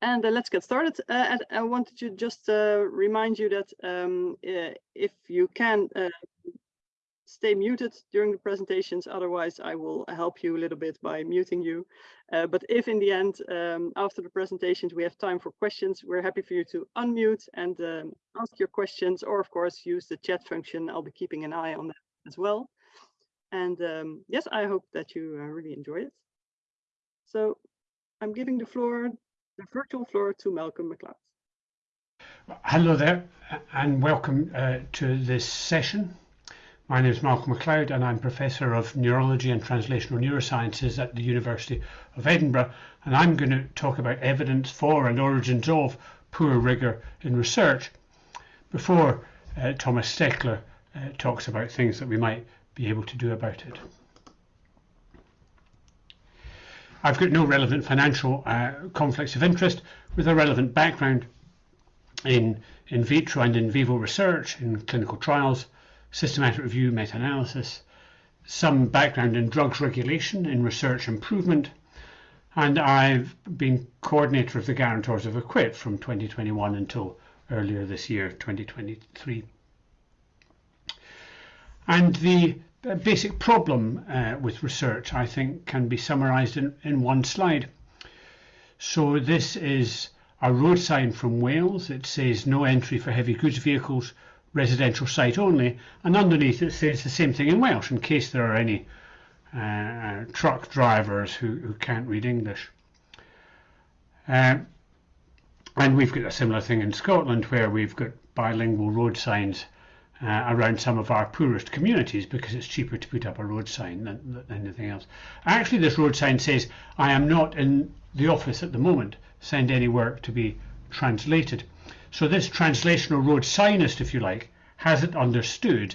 And uh, let's get started. Uh, and I wanted to just uh, remind you that um, uh, if you can uh, stay muted during the presentations, otherwise I will help you a little bit by muting you. Uh, but if in the end, um, after the presentations, we have time for questions, we're happy for you to unmute and um, ask your questions, or of course, use the chat function. I'll be keeping an eye on that as well. And um, yes, I hope that you really enjoy it. So I'm giving the floor the virtual floor to Malcolm Macleod. Hello there and welcome uh, to this session. My name is Malcolm Macleod and I'm Professor of Neurology and Translational Neurosciences at the University of Edinburgh and I'm going to talk about evidence for and origins of poor rigour in research before uh, Thomas Steckler uh, talks about things that we might be able to do about it. I've got no relevant financial uh, conflicts of interest with a relevant background in in vitro and in vivo research, in clinical trials, systematic review, meta-analysis, some background in drugs regulation, in research improvement, and I've been coordinator of the guarantors of EQIPD from 2021 until earlier this year, 2023. And the a basic problem uh, with research, I think, can be summarized in, in one slide. So this is a road sign from Wales. It says no entry for heavy goods vehicles, residential site only, and underneath it says the same thing in Welsh in case there are any uh, truck drivers who, who can't read English. Uh, and we've got a similar thing in Scotland where we've got bilingual road signs uh, around some of our poorest communities because it's cheaper to put up a road sign than, than anything else. Actually, this road sign says, I am not in the office at the moment, send any work to be translated. So this translational road signist, if you like, hasn't understood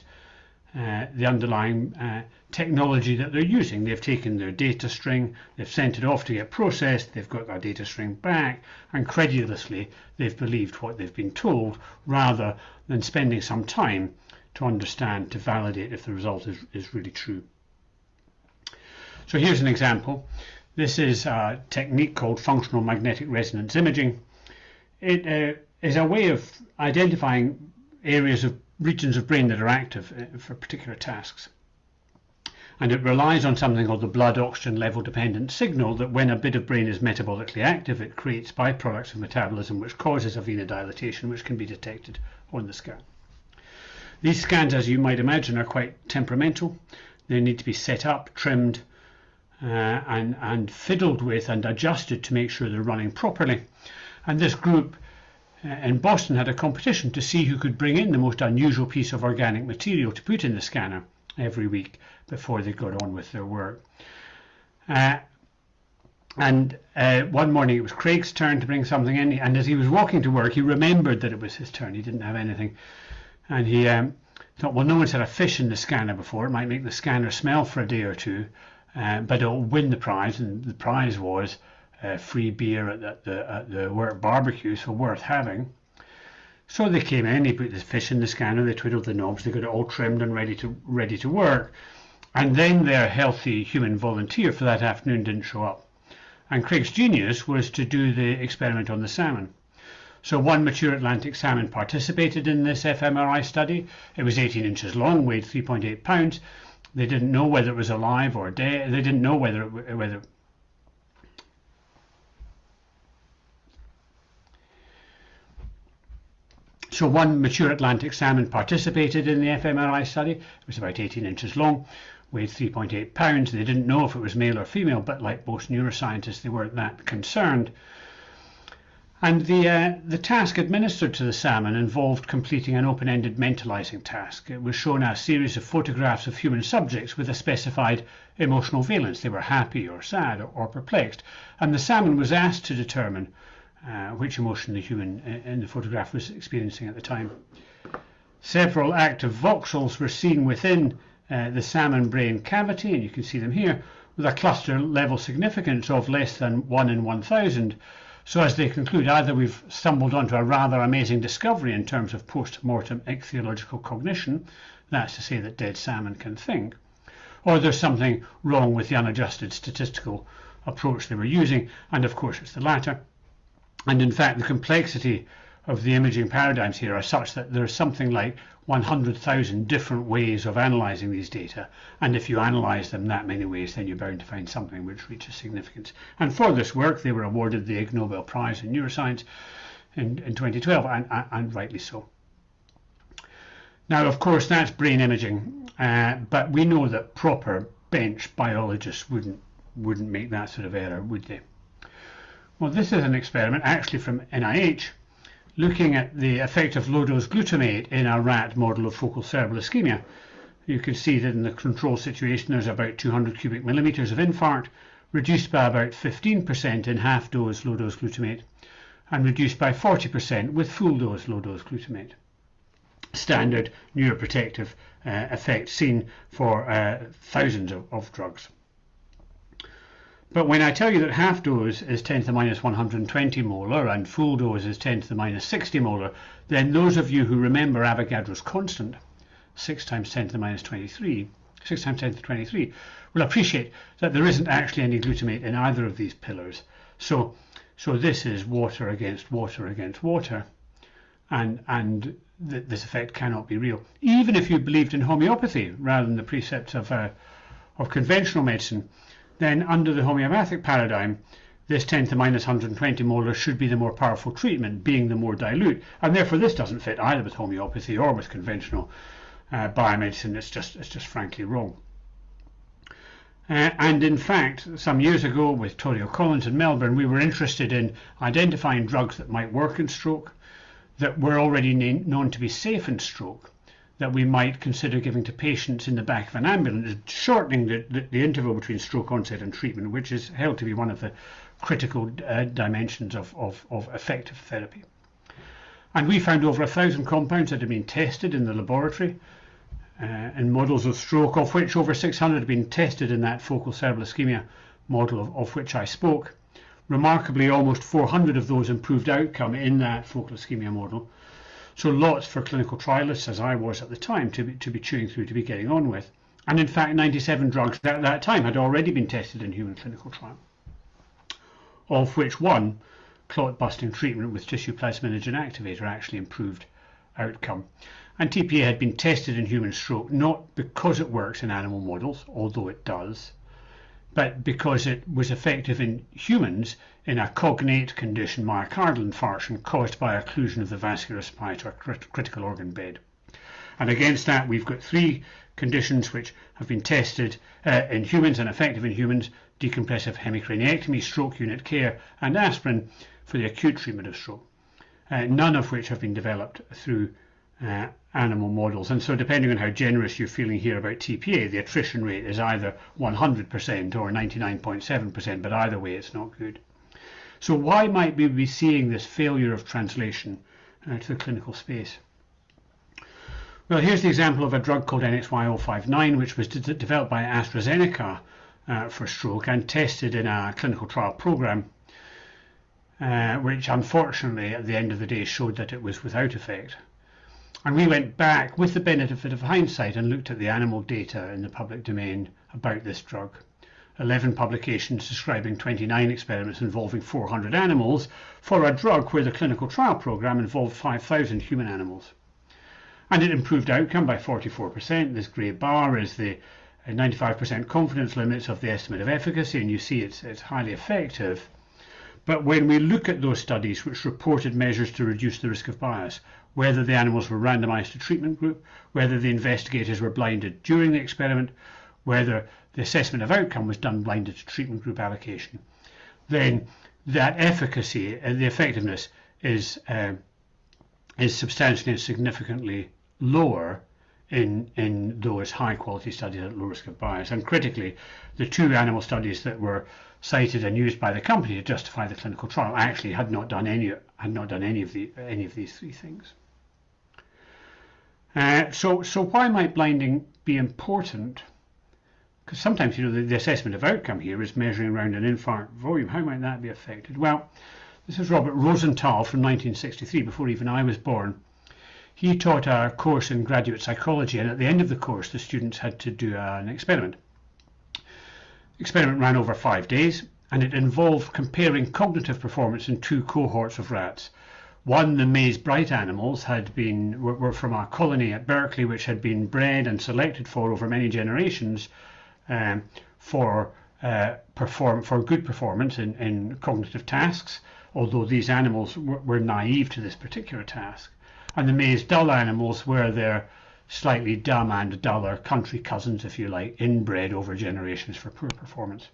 uh, the underlying uh, technology that they're using. They've taken their data string, they've sent it off to get processed, they've got their data string back, and credulously they've believed what they've been told rather than spending some time to understand, to validate if the result is, is really true. So here's an example. This is a technique called functional magnetic resonance imaging. It uh, is a way of identifying areas of regions of brain that are active uh, for particular tasks. And it relies on something called the blood oxygen level dependent signal that when a bit of brain is metabolically active, it creates byproducts of metabolism which causes a venodilatation which can be detected on the scan. These scans, as you might imagine, are quite temperamental. They need to be set up, trimmed, uh, and, and fiddled with and adjusted to make sure they're running properly. And this group in Boston had a competition to see who could bring in the most unusual piece of organic material to put in the scanner every week before they got on with their work. Uh, and uh, one morning it was Craig's turn to bring something in, and as he was walking to work, he remembered that it was his turn. He didn't have anything, and he um, thought, well, no one's had a fish in the scanner before. It might make the scanner smell for a day or two, uh, but it'll win the prize. And the prize was uh, free beer at the, the, at the work barbecue, so worth having. So they came in, they put the fish in the scanner, they twiddled the knobs, they got it all trimmed and ready to ready to work. And then their healthy human volunteer for that afternoon didn't show up. And Craig's genius was to do the experiment on the salmon. So one mature Atlantic salmon participated in this fMRI study. It was 18 inches long, weighed 3.8 pounds. They didn't know whether it was alive or dead. They didn't know whether it, whether So one mature Atlantic salmon participated in the fMRI study. It was about 18 inches long, weighed 3.8 pounds. They didn't know if it was male or female, but like most neuroscientists, they weren't that concerned. And the, uh, the task administered to the salmon involved completing an open-ended mentalizing task. It was shown a series of photographs of human subjects with a specified emotional valence. They were happy or sad or, or perplexed. And the salmon was asked to determine uh, which emotion the human in the photograph was experiencing at the time. Several active voxels were seen within uh, the salmon brain cavity, and you can see them here, with a cluster level significance of less than 1 in 1000. So as they conclude, either we've stumbled onto a rather amazing discovery in terms of post-mortem ichthyological cognition, that's to say that dead salmon can think, or there's something wrong with the unadjusted statistical approach they were using, and of course it's the latter. And in fact, the complexity of the imaging paradigms here are such that there's something like 100,000 different ways of analysing these data. And if you analyse them that many ways, then you're bound to find something which reaches significance. And for this work, they were awarded the Ig Nobel Prize in Neuroscience in, in 2012, and, and, and rightly so. Now, of course, that's brain imaging, uh, but we know that proper bench biologists wouldn't wouldn't make that sort of error, would they? Well, this is an experiment actually from NIH looking at the effect of low-dose glutamate in a rat model of focal cerebral ischemia. You can see that in the control situation there's about 200 cubic millimeters of infarct, reduced by about 15% in half-dose low-dose glutamate, and reduced by 40% with full-dose low-dose glutamate. Standard neuroprotective uh, effect seen for uh, thousands of, of drugs. But when I tell you that half dose is 10 to the minus 120 molar and full dose is 10 to the minus 60 molar, then those of you who remember Avogadro's constant, 6 times 10 to the minus 23, 6 times 10 to the 23, will appreciate that there isn't actually any glutamate in either of these pillars. So, so this is water against water against water, and, and th this effect cannot be real. Even if you believed in homeopathy rather than the precepts of, uh, of conventional medicine, then under the homeopathic paradigm, this 10 to the minus 120 molar should be the more powerful treatment, being the more dilute, and therefore this doesn't fit either with homeopathy or with conventional uh, biomedicine. It's just it's just frankly wrong. Uh, and in fact, some years ago with Tori O'Collins in Melbourne, we were interested in identifying drugs that might work in stroke, that were already known to be safe in stroke, that we might consider giving to patients in the back of an ambulance, shortening the, the, the interval between stroke onset and treatment, which is held to be one of the critical uh, dimensions of, of, of effective therapy. And we found over a thousand compounds that had been tested in the laboratory uh, in models of stroke, of which over 600 had been tested in that focal cerebral ischemia model of, of which I spoke. Remarkably, almost 400 of those improved outcome in that focal ischemia model. So lots for clinical trialists, as I was at the time, to be, to be chewing through, to be getting on with. And in fact, 97 drugs at that time had already been tested in human clinical trial, of which one, clot busting treatment with tissue plasminogen activator, actually improved outcome. And TPA had been tested in human stroke, not because it works in animal models, although it does, but because it was effective in humans in a cognate condition, myocardial infarction, caused by occlusion of the vascular supply to a crit critical organ bed. And against that, we've got three conditions which have been tested uh, in humans and effective in humans, decompressive hemicraniectomy, stroke unit care, and aspirin for the acute treatment of stroke, uh, none of which have been developed through uh, animal models. And so depending on how generous you're feeling here about TPA, the attrition rate is either 100% or 99.7%, but either way it's not good. So why might we be seeing this failure of translation uh, to the clinical space? Well, here's the example of a drug called NXY059, which was developed by AstraZeneca uh, for stroke and tested in a clinical trial program, uh, which unfortunately at the end of the day showed that it was without effect. And we went back with the benefit of hindsight and looked at the animal data in the public domain about this drug. 11 publications describing 29 experiments involving 400 animals for a drug where the clinical trial program involved 5,000 human animals. And it improved outcome by 44%. This grey bar is the uh, 95% confidence limits of the estimate of efficacy, and you see it's, it's highly effective. But when we look at those studies which reported measures to reduce the risk of bias, whether the animals were randomized to treatment group, whether the investigators were blinded during the experiment, whether the assessment of outcome was done blinded to treatment group allocation, then that efficacy and the effectiveness is uh, is substantially and significantly lower in in those high quality studies at low risk of bias. And critically, the two animal studies that were cited and used by the company to justify the clinical trial actually had not done any had not done any of the any of these three things. Uh, so, so why might blinding be important? Because sometimes, you know, the, the, assessment of outcome here is measuring around an infarct volume. How might that be affected? Well, this is Robert Rosenthal from 1963, before even I was born. He taught our course in graduate psychology, and at the end of the course, the students had to do an experiment. Experiment ran over five days, and it involved comparing cognitive performance in two cohorts of rats. One, the Maze Bright animals, had been were, were from a colony at Berkeley, which had been bred and selected for over many generations um, for uh, perform for good performance in, in cognitive tasks. Although these animals were, naive to this particular task, and the Maze Dull animals were their slightly dumb and duller country cousins, if you like, inbred over generations for poor performance.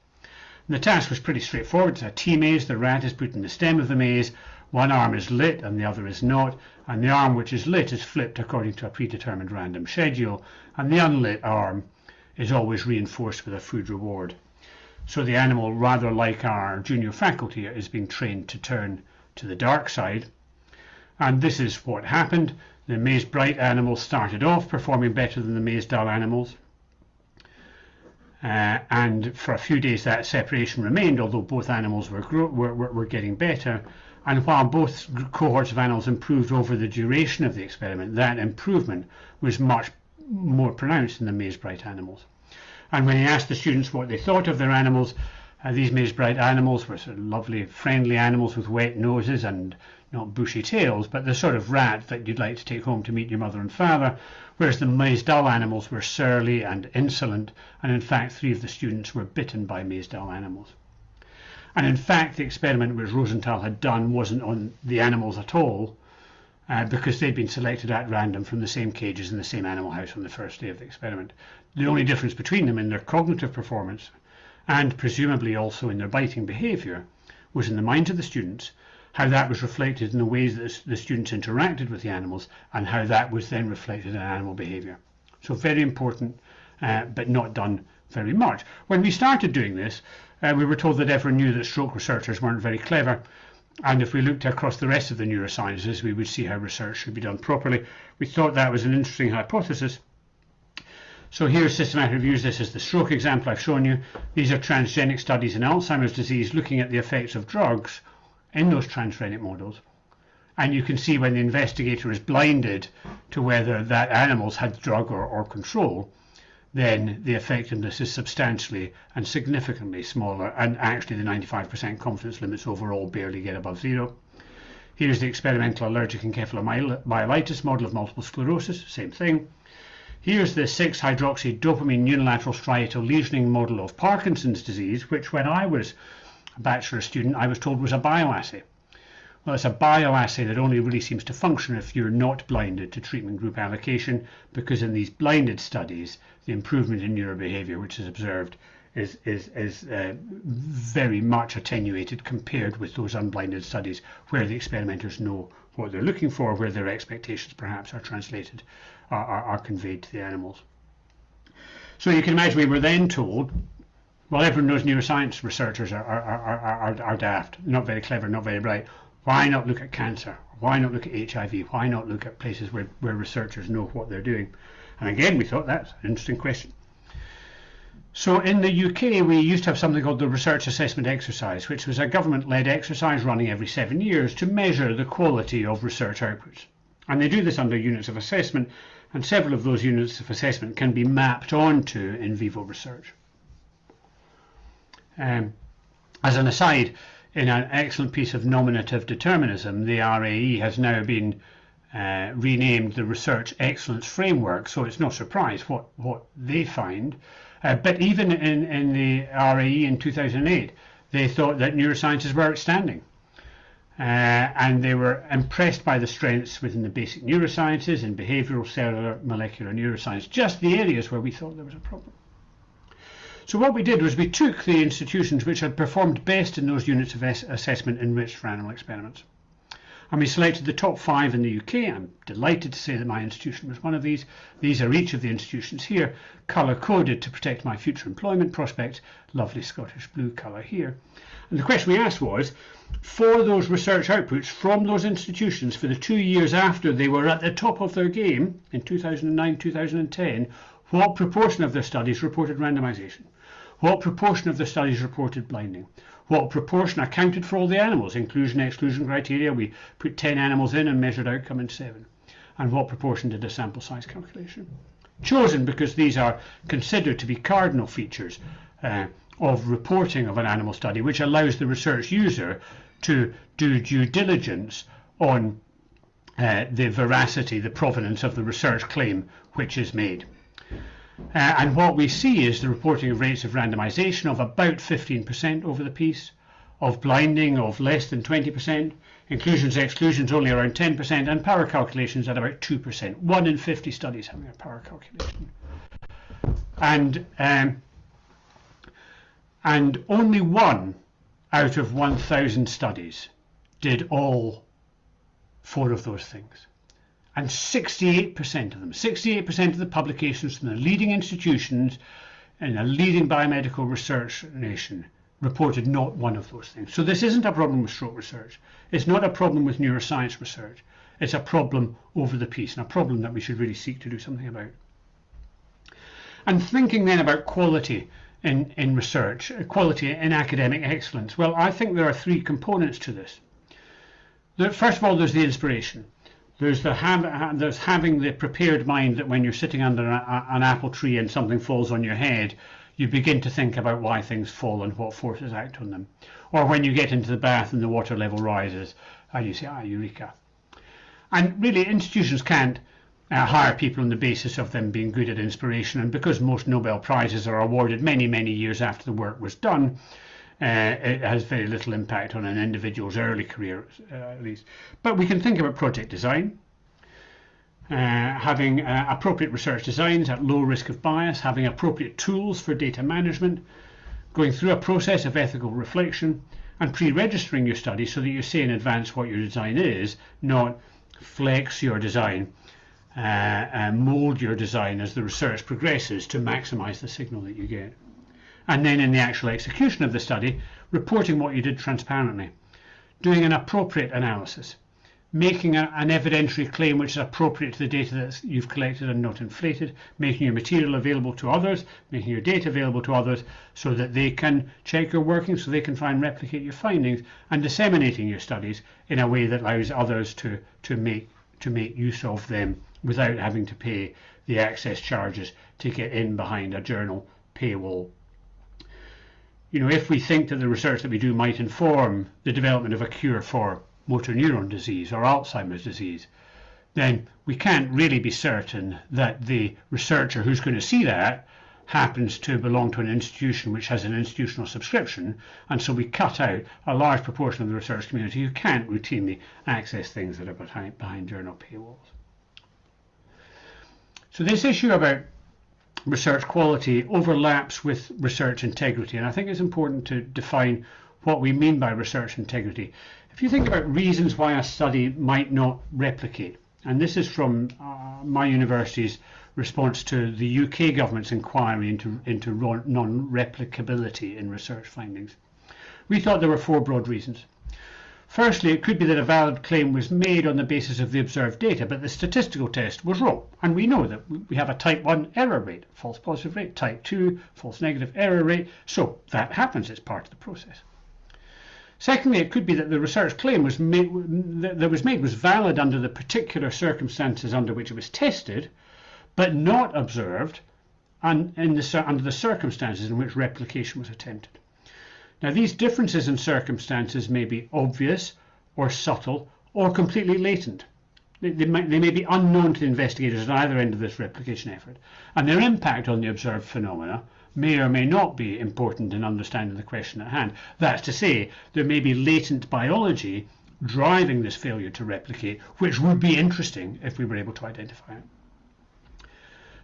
And the task was pretty straightforward. It's a T maze. The rat is put in the stem of the maze. One arm is lit and the other is not, and the arm which is lit is flipped according to a predetermined random schedule, and the unlit arm is always reinforced with a food reward. So the animal, rather like our junior faculty, is being trained to turn to the dark side. And this is what happened. The Maze Bright animals started off performing better than the Maze Dull animals. Uh, and for a few days that separation remained, although both animals were, were, were getting better. And while both cohorts of animals improved over the duration of the experiment, that improvement was much more pronounced in the Maze Bright animals. And when he asked the students what they thought of their animals, uh, these Maze Bright animals were sort of lovely, friendly animals with wet noses and not bushy tails, but the sort of rat that you'd like to take home to meet your mother and father, whereas the Maze Dull animals were surly and insolent, and in fact three of the students were bitten by Maze Dull animals. And in fact the experiment which Rosenthal had done wasn't on the animals at all, uh, because they'd been selected at random from the same cages in the same animal house on the first day of the experiment. The only difference between them in their cognitive performance, and presumably also in their biting behaviour, was in the minds of the students how that was reflected in the ways that the students interacted with the animals and how that was then reflected in animal behavior. So very important, uh, but not done very much. When we started doing this, uh, we were told that everyone knew that stroke researchers weren't very clever. And if we looked across the rest of the neurosciences, we would see how research should be done properly. We thought that was an interesting hypothesis. So here's systematic reviews. This is the stroke example I've shown you. These are transgenic studies in Alzheimer's disease looking at the effects of drugs in those transgenic models. And you can see when the investigator is blinded to whether that animals had drug or, or control, then the effectiveness is substantially and significantly smaller. And actually, the 95% confidence limits overall barely get above zero. Here's the experimental allergic encephalomyelitis model of multiple sclerosis, same thing. Here's the 6-hydroxy-dopamine unilateral striatal lesioning model of Parkinson's disease, which when I was a bachelor student, I was told was a bioassay. Well, it's a bioassay that only really seems to function if you're not blinded to treatment group allocation, because in these blinded studies, the improvement in neurobehavior which is observed is, is, is uh, very much attenuated compared with those unblinded studies where the experimenters know what they're looking for, where their expectations perhaps are translated, are, are, are conveyed to the animals. So you can imagine we were then told well, everyone knows neuroscience researchers are, are, are, are, are daft, not very clever, not very bright. Why not look at cancer? Why not look at HIV? Why not look at places where, where researchers know what they're doing? And again, we thought that's an interesting question. So in the UK, we used to have something called the Research Assessment Exercise, which was a government-led exercise running every seven years to measure the quality of research outputs. And they do this under units of assessment, and several of those units of assessment can be mapped onto in vivo research. Um, as an aside, in an excellent piece of nominative determinism, the RAE has now been uh, renamed the Research Excellence Framework, so it's no surprise what, what they find. Uh, but even in, in the RAE in 2008, they thought that neurosciences were outstanding. Uh, and they were impressed by the strengths within the basic neurosciences and behavioral, cellular, molecular neuroscience, just the areas where we thought there was a problem. So what we did was we took the institutions which had performed best in those units of assessment enriched for animal experiments. And we selected the top five in the UK. I'm delighted to say that my institution was one of these. These are each of the institutions here, colour coded to protect my future employment prospects. Lovely Scottish blue colour here. And the question we asked was, for those research outputs from those institutions for the two years after they were at the top of their game in 2009 2010, what proportion of their studies reported randomisation? What proportion of the studies reported blinding? What proportion accounted for all the animals? Inclusion, exclusion criteria. We put 10 animals in and measured outcome in 7. And what proportion did a sample size calculation? Chosen because these are considered to be cardinal features uh, of reporting of an animal study, which allows the research user to do due diligence on uh, the veracity, the provenance of the research claim which is made. Uh, and what we see is the reporting of rates of randomization of about 15% over the piece, of blinding of less than 20%, inclusions exclusions only around 10%, and power calculations at about 2%. One in 50 studies having a power calculation. And, um, and only one out of 1,000 studies did all four of those things. And 68% of them, 68% of the publications from the leading institutions in a leading biomedical research nation reported not one of those things. So this isn't a problem with stroke research. It's not a problem with neuroscience research. It's a problem over the piece and a problem that we should really seek to do something about. And thinking then about quality in, in research, quality in academic excellence, well, I think there are three components to this. First of all, there's the inspiration. There's the there's having the prepared mind that when you're sitting under a, an apple tree and something falls on your head, you begin to think about why things fall and what forces act on them. Or when you get into the bath and the water level rises, and you say, ah, eureka. And really, institutions can't uh, hire people on the basis of them being good at inspiration. And because most Nobel Prizes are awarded many, many years after the work was done, uh, it has very little impact on an individual's early career, uh, at least. But we can think about project design, uh, having uh, appropriate research designs at low risk of bias, having appropriate tools for data management, going through a process of ethical reflection, and pre-registering your study so that you say in advance what your design is, not flex your design uh, and mold your design as the research progresses to maximize the signal that you get and then in the actual execution of the study, reporting what you did transparently, doing an appropriate analysis, making a, an evidentiary claim which is appropriate to the data that you've collected and not inflated, making your material available to others, making your data available to others so that they can check your working, so they can try and replicate your findings, and disseminating your studies in a way that allows others to, to, make, to make use of them without having to pay the access charges to get in behind a journal paywall you know, if we think that the research that we do might inform the development of a cure for motor neuron disease or Alzheimer's disease, then we can't really be certain that the researcher who's going to see that happens to belong to an institution which has an institutional subscription, and so we cut out a large proportion of the research community who can't routinely access things that are behind, behind journal paywalls. So this issue about research quality overlaps with research integrity. And I think it's important to define what we mean by research integrity. If you think about reasons why a study might not replicate, and this is from uh, my university's response to the UK government's inquiry into, into non-replicability in research findings. We thought there were four broad reasons. Firstly, it could be that a valid claim was made on the basis of the observed data, but the statistical test was wrong. And we know that we have a type 1 error rate, false positive rate, type 2 false negative error rate. So that happens, it's part of the process. Secondly, it could be that the research claim was made, that was made was valid under the particular circumstances under which it was tested, but not observed and the, under the circumstances in which replication was attempted. Now, these differences in circumstances may be obvious or subtle or completely latent. They, they, might, they may be unknown to the investigators at either end of this replication effort, and their impact on the observed phenomena may or may not be important in understanding the question at hand. That's to say, there may be latent biology driving this failure to replicate, which would be interesting if we were able to identify it.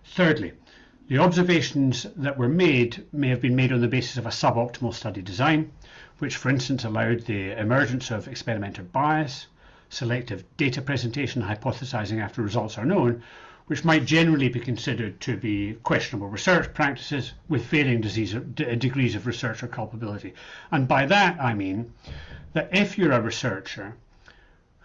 Thirdly, the observations that were made may have been made on the basis of a suboptimal study design, which for instance allowed the emergence of experimenter bias, selective data presentation, hypothesizing after results are known, which might generally be considered to be questionable research practices with varying disease, degrees of research or culpability. And by that I mean that if you're a researcher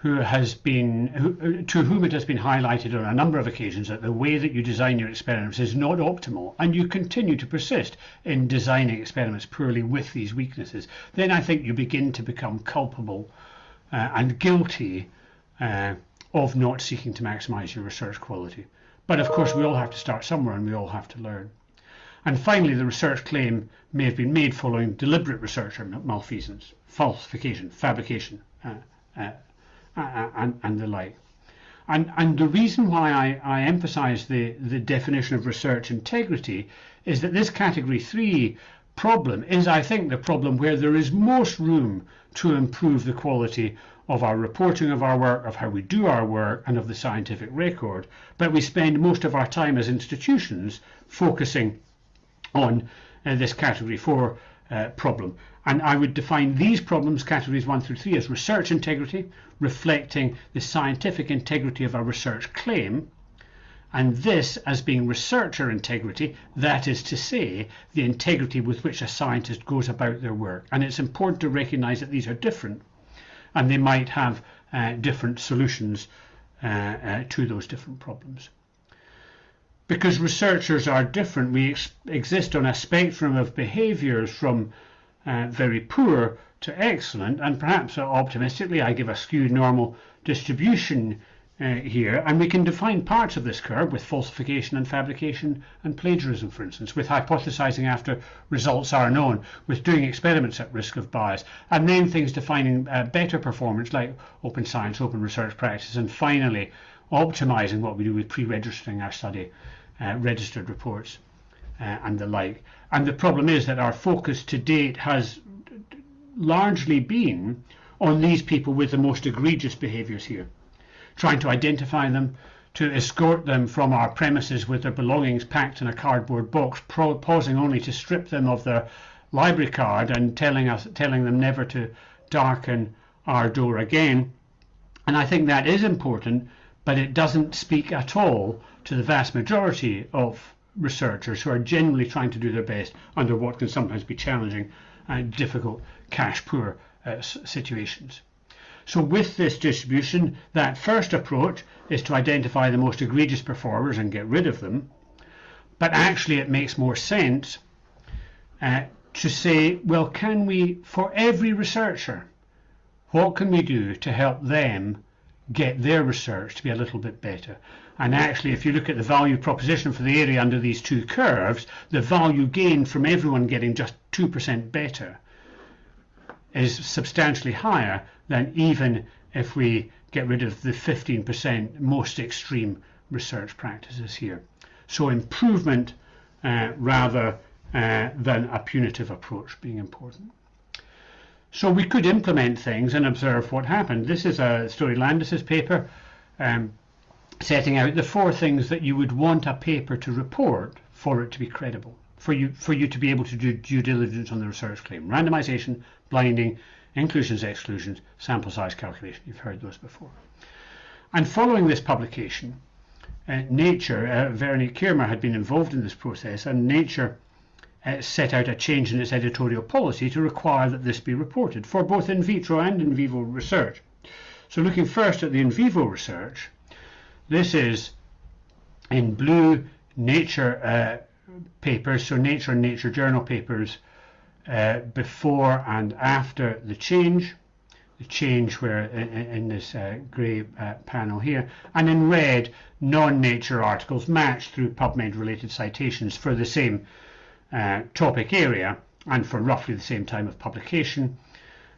who has been who, to whom it has been highlighted on a number of occasions that the way that you design your experiments is not optimal and you continue to persist in designing experiments poorly with these weaknesses then i think you begin to become culpable uh, and guilty uh, of not seeking to maximize your research quality. But of course we all have to start somewhere and we all have to learn. And finally, the research claim may have been made following deliberate research or malfeasance, falsification, fabrication, uh, uh, uh, and, and the like. And, and the reason why I, I emphasize the, the definition of research integrity is that this category three problem is, I think, the problem where there is most room to improve the quality of our reporting of our work, of how we do our work, and of the scientific record. But we spend most of our time as institutions focusing on uh, this category four uh, problem. And I would define these problems, categories one through three, as research integrity, reflecting the scientific integrity of a research claim, and this as being researcher integrity, that is to say, the integrity with which a scientist goes about their work. And it's important to recognize that these are different and they might have uh, different solutions uh, uh, to those different problems. Because researchers are different, we ex exist on a spectrum of behaviors from uh, very poor to excellent, and perhaps uh, optimistically, I give a skewed normal distribution uh, here, and we can define parts of this curve with falsification and fabrication and plagiarism, for instance, with hypothesizing after results are known, with doing experiments at risk of bias, and then things defining uh, better performance like open science, open research practices, and finally optimizing what we do with pre-registering our study, uh, registered reports, uh, and the like. And the problem is that our focus to date has largely been on these people with the most egregious behaviors here, trying to identify them, to escort them from our premises with their belongings packed in a cardboard box, pausing only to strip them of their library card and telling us, telling them never to darken our door again. And I think that is important, but it doesn't speak at all to the vast majority of researchers who are generally trying to do their best under what can sometimes be challenging and difficult cash poor uh, situations. So with this distribution, that first approach is to identify the most egregious performers and get rid of them. But actually it makes more sense uh, to say, well, can we, for every researcher, what can we do to help them get their research to be a little bit better? And actually, if you look at the value proposition for the area under these two curves, the value gained from everyone getting just 2% better is substantially higher than even if we get rid of the 15% most extreme research practices here. So improvement uh, rather uh, than a punitive approach being important. So we could implement things and observe what happened. This is a Story Landis's paper. Um, setting out the four things that you would want a paper to report for it to be credible, for you for you to be able to do due diligence on the research claim. Randomization, blinding, inclusions, exclusions, sample size calculation. You've heard those before. And following this publication, uh, Nature, uh, Veronique Kiermer had been involved in this process, and Nature uh, set out a change in its editorial policy to require that this be reported for both in vitro and in vivo research. So looking first at the in vivo research, this is in blue Nature uh, papers, so Nature and Nature Journal papers uh, before and after the change. The change where in, in this uh, grey uh, panel here, and in red non-nature articles matched through PubMed related citations for the same uh, topic area and for roughly the same time of publication.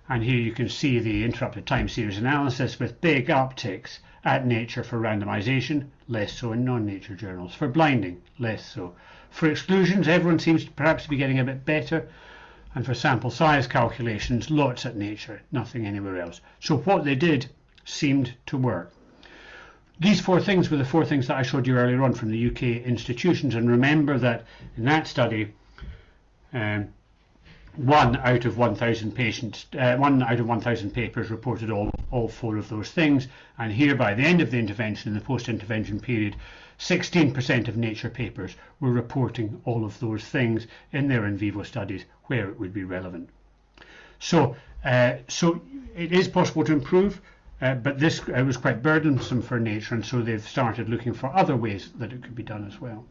And here you can see the interrupted time series analysis with big upticks at Nature for randomization, less so in non-nature journals. For blinding, less so. For exclusions, everyone seems to perhaps be getting a bit better. And for sample size calculations, lots at Nature, nothing anywhere else. So what they did seemed to work. These four things were the four things that I showed you earlier on from the UK institutions. And remember that in that study, um, one out of 1,000 patients, uh, one out of 1,000 papers reported all, all four of those things. And here, by the end of the intervention, in the post-intervention period, 16% of Nature papers were reporting all of those things in their in vivo studies where it would be relevant. So, uh, so it is possible to improve, uh, but this uh, was quite burdensome for Nature, and so they've started looking for other ways that it could be done as well.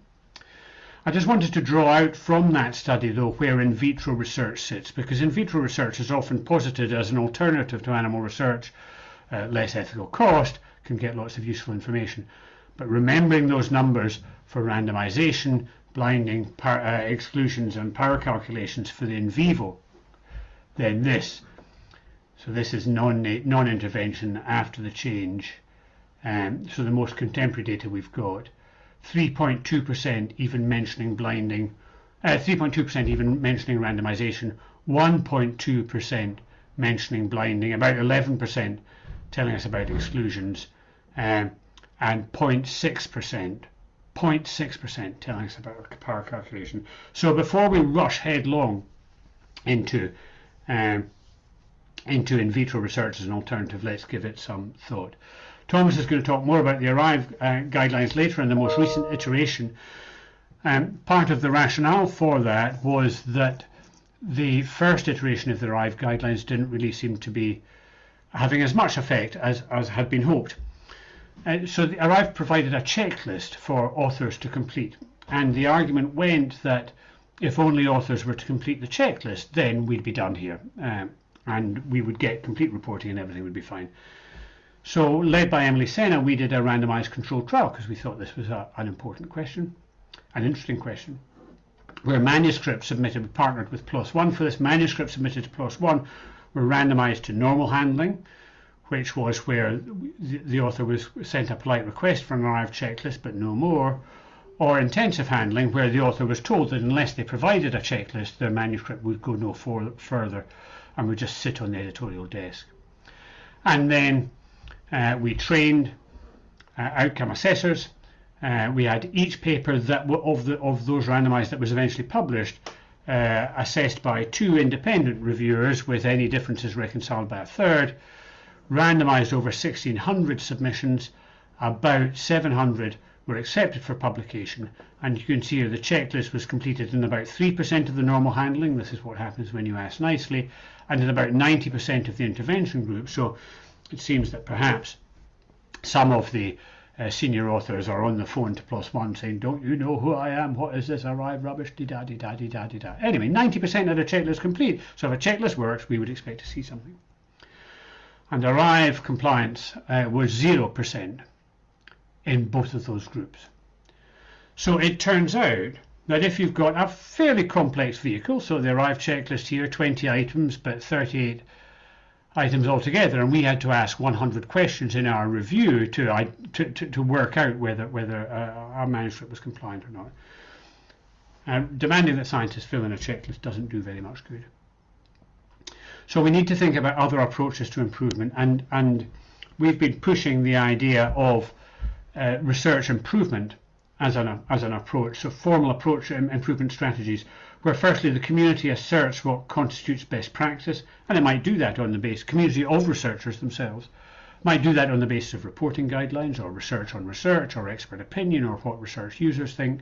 I just wanted to draw out from that study, though, where in vitro research sits, because in vitro research is often posited as an alternative to animal research, uh, less ethical cost, can get lots of useful information. But remembering those numbers for randomization, blinding par, uh, exclusions and power calculations for the in vivo, then this. So this is non non-intervention after the change. Um, so the most contemporary data we've got, 3.2% even mentioning blinding, 3.2% uh, even mentioning randomization, 1.2% mentioning blinding, about 11% telling us about exclusions, um, and 0.6%, 0.6% telling us about power calculation. So before we rush headlong into um, into in vitro research as an alternative, let's give it some thought. Thomas is going to talk more about the ARRIVE uh, guidelines later in the most recent iteration. Um, part of the rationale for that was that the first iteration of the ARRIVE guidelines didn't really seem to be having as much effect as, as had been hoped. Uh, so the ARRIVE provided a checklist for authors to complete, and the argument went that if only authors were to complete the checklist, then we'd be done here, um, and we would get complete reporting and everything would be fine. So, led by Emily Sena, we did a randomized controlled trial because we thought this was a, an important question, an interesting question. Where manuscripts submitted, we partnered with PLOS One for this. Manuscript submitted to PLOS One were randomized to normal handling, which was where the, the author was sent a polite request for an arrived checklist, but no more, or intensive handling, where the author was told that unless they provided a checklist, their manuscript would go no for, further and would just sit on the editorial desk. And then uh, we trained uh, outcome assessors. Uh, we had each paper that of the of those randomized that was eventually published uh, assessed by two independent reviewers with any differences reconciled by a third, randomized over 1600 submissions, about 700 were accepted for publication and you can see here the checklist was completed in about 3% of the normal handling, this is what happens when you ask nicely, and in about 90% of the intervention group. So it seems that perhaps some of the uh, senior authors are on the phone to One saying, don't you know who I am? What is this ARRIVE rubbish? Dee da dee da da da. Anyway, 90% of the checklist complete. So if a checklist works, we would expect to see something. And ARRIVE compliance uh, was 0% in both of those groups. So it turns out that if you've got a fairly complex vehicle, so the ARRIVE checklist here, 20 items, but 38 items altogether, and we had to ask 100 questions in our review to to, to, to work out whether whether uh, our manuscript was compliant or not. Um, demanding that scientists fill in a checklist doesn't do very much good. So we need to think about other approaches to improvement, and and we've been pushing the idea of uh, research improvement as an as an approach, so formal approach improvement strategies where firstly the community asserts what constitutes best practice, and it might do that on the basis, community of researchers themselves, might do that on the basis of reporting guidelines or research on research or expert opinion or what research users think.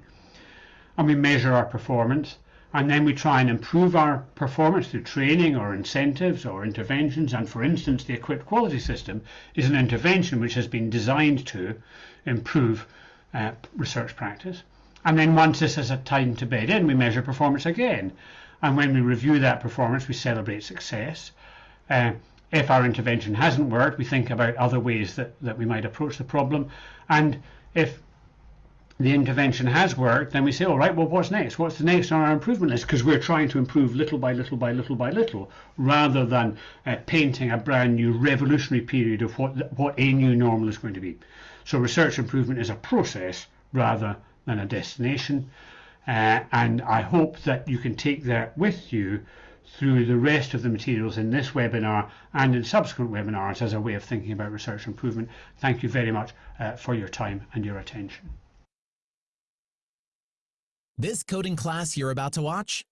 And we measure our performance and then we try and improve our performance through training or incentives or interventions. And for instance, the EQIPD quality system is an intervention which has been designed to improve uh, research practice. And then once this has a time to bed in, we measure performance again. And when we review that performance, we celebrate success. Uh, if our intervention hasn't worked, we think about other ways that, that we might approach the problem. And if the intervention has worked, then we say, all right, well, what's next? What's the next on our improvement list? Because we're trying to improve little by little by little by little, rather than uh, painting a brand new revolutionary period of what, what a new normal is going to be. So research improvement is a process rather than a destination. Uh, and I hope that you can take that with you through the rest of the materials in this webinar and in subsequent webinars as a way of thinking about research improvement. Thank you very much uh, for your time and your attention. This coding class you're about to watch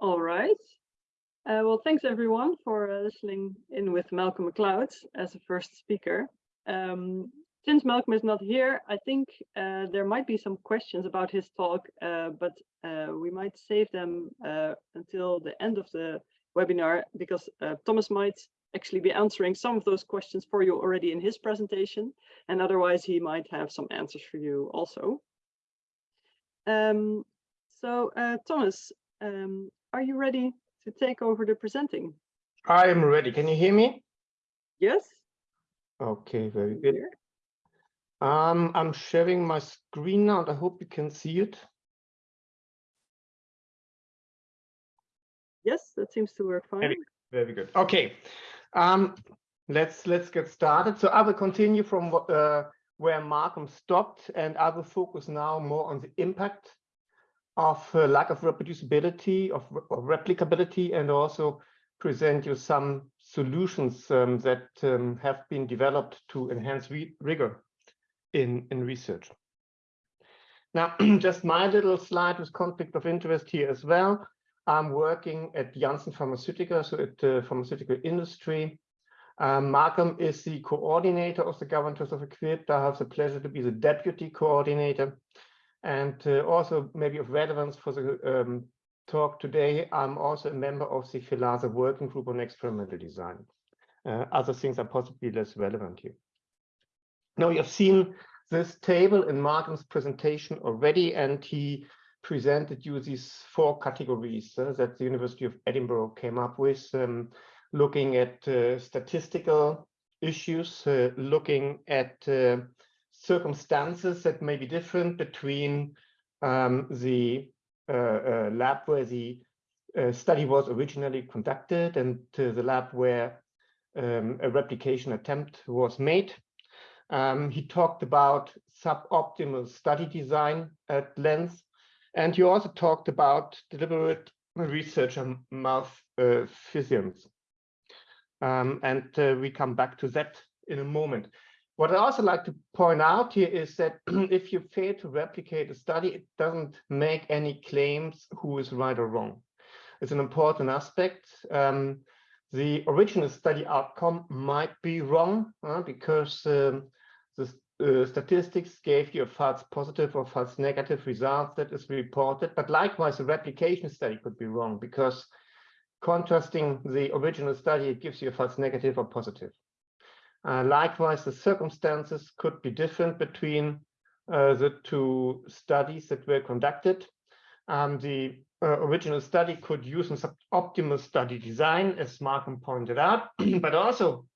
All right. Uh, well, thanks everyone for uh, listening in with Malcolm Macleod as the first speaker. Um, since Malcolm is not here, I think uh, there might be some questions about his talk, uh, but uh, we might save them uh, until the end of the webinar because Thomas might actually be answering some of those questions for you already in his presentation, and otherwise he might have some answers for you also. Um, so Thomas, um, are you ready to take over the presenting. I am ready. Can you hear me? Yes. Okay, very good. Um, I'm sharing my screen now. and I hope you can see it. Yes, that seems to work fine. Very, very good. Okay, um, let's let's get started. So I will continue from uh, where Malcolm stopped, and I will focus now more on the impact of uh, lack of reproducibility, of, of, replicability, and also present you some solutions um, that um, have been developed to enhance rigor in, in research. Now, just my little slide with conflict of interest here as well. I'm working at Janssen Pharmaceutica, so at the pharmaceutical industry. Um, Malcolm is the coordinator of the governors of EQIPD. I have the pleasure to be the deputy coordinator. And uh, also maybe of relevance for the um, talk today, I'm also a member of the FELASA working group on experimental design. Uh, other things are possibly less relevant here. Now you have seen this table in Martin's presentation already, and he presented you these four categories uh, that the University of Edinburgh came up with, um, looking at uh, statistical issues, uh, looking at uh, circumstances that may be different between um, the uh, uh, lab where the study was originally conducted and the lab where um, a replication attempt was made. Um, he talked about suboptimal study design at length, and he also talked about deliberate research on malfeasance. Um, and uh, we come back to that in a moment. What I also like to point out here is that if you fail to replicate a study, it doesn't make any claims who is right or wrong. It's an important aspect. Um, the original study outcome might be wrong uh, because um, the uh, statistics gave you a false positive or false negative result that is reported. But likewise, the replication study could be wrong because contrasting the original study, it gives you a false negative or positive. Uh, likewise, the circumstances could be different between uh, the two studies that were conducted. Um, the uh, original study could use an optimal study design, as Malcolm pointed out, but also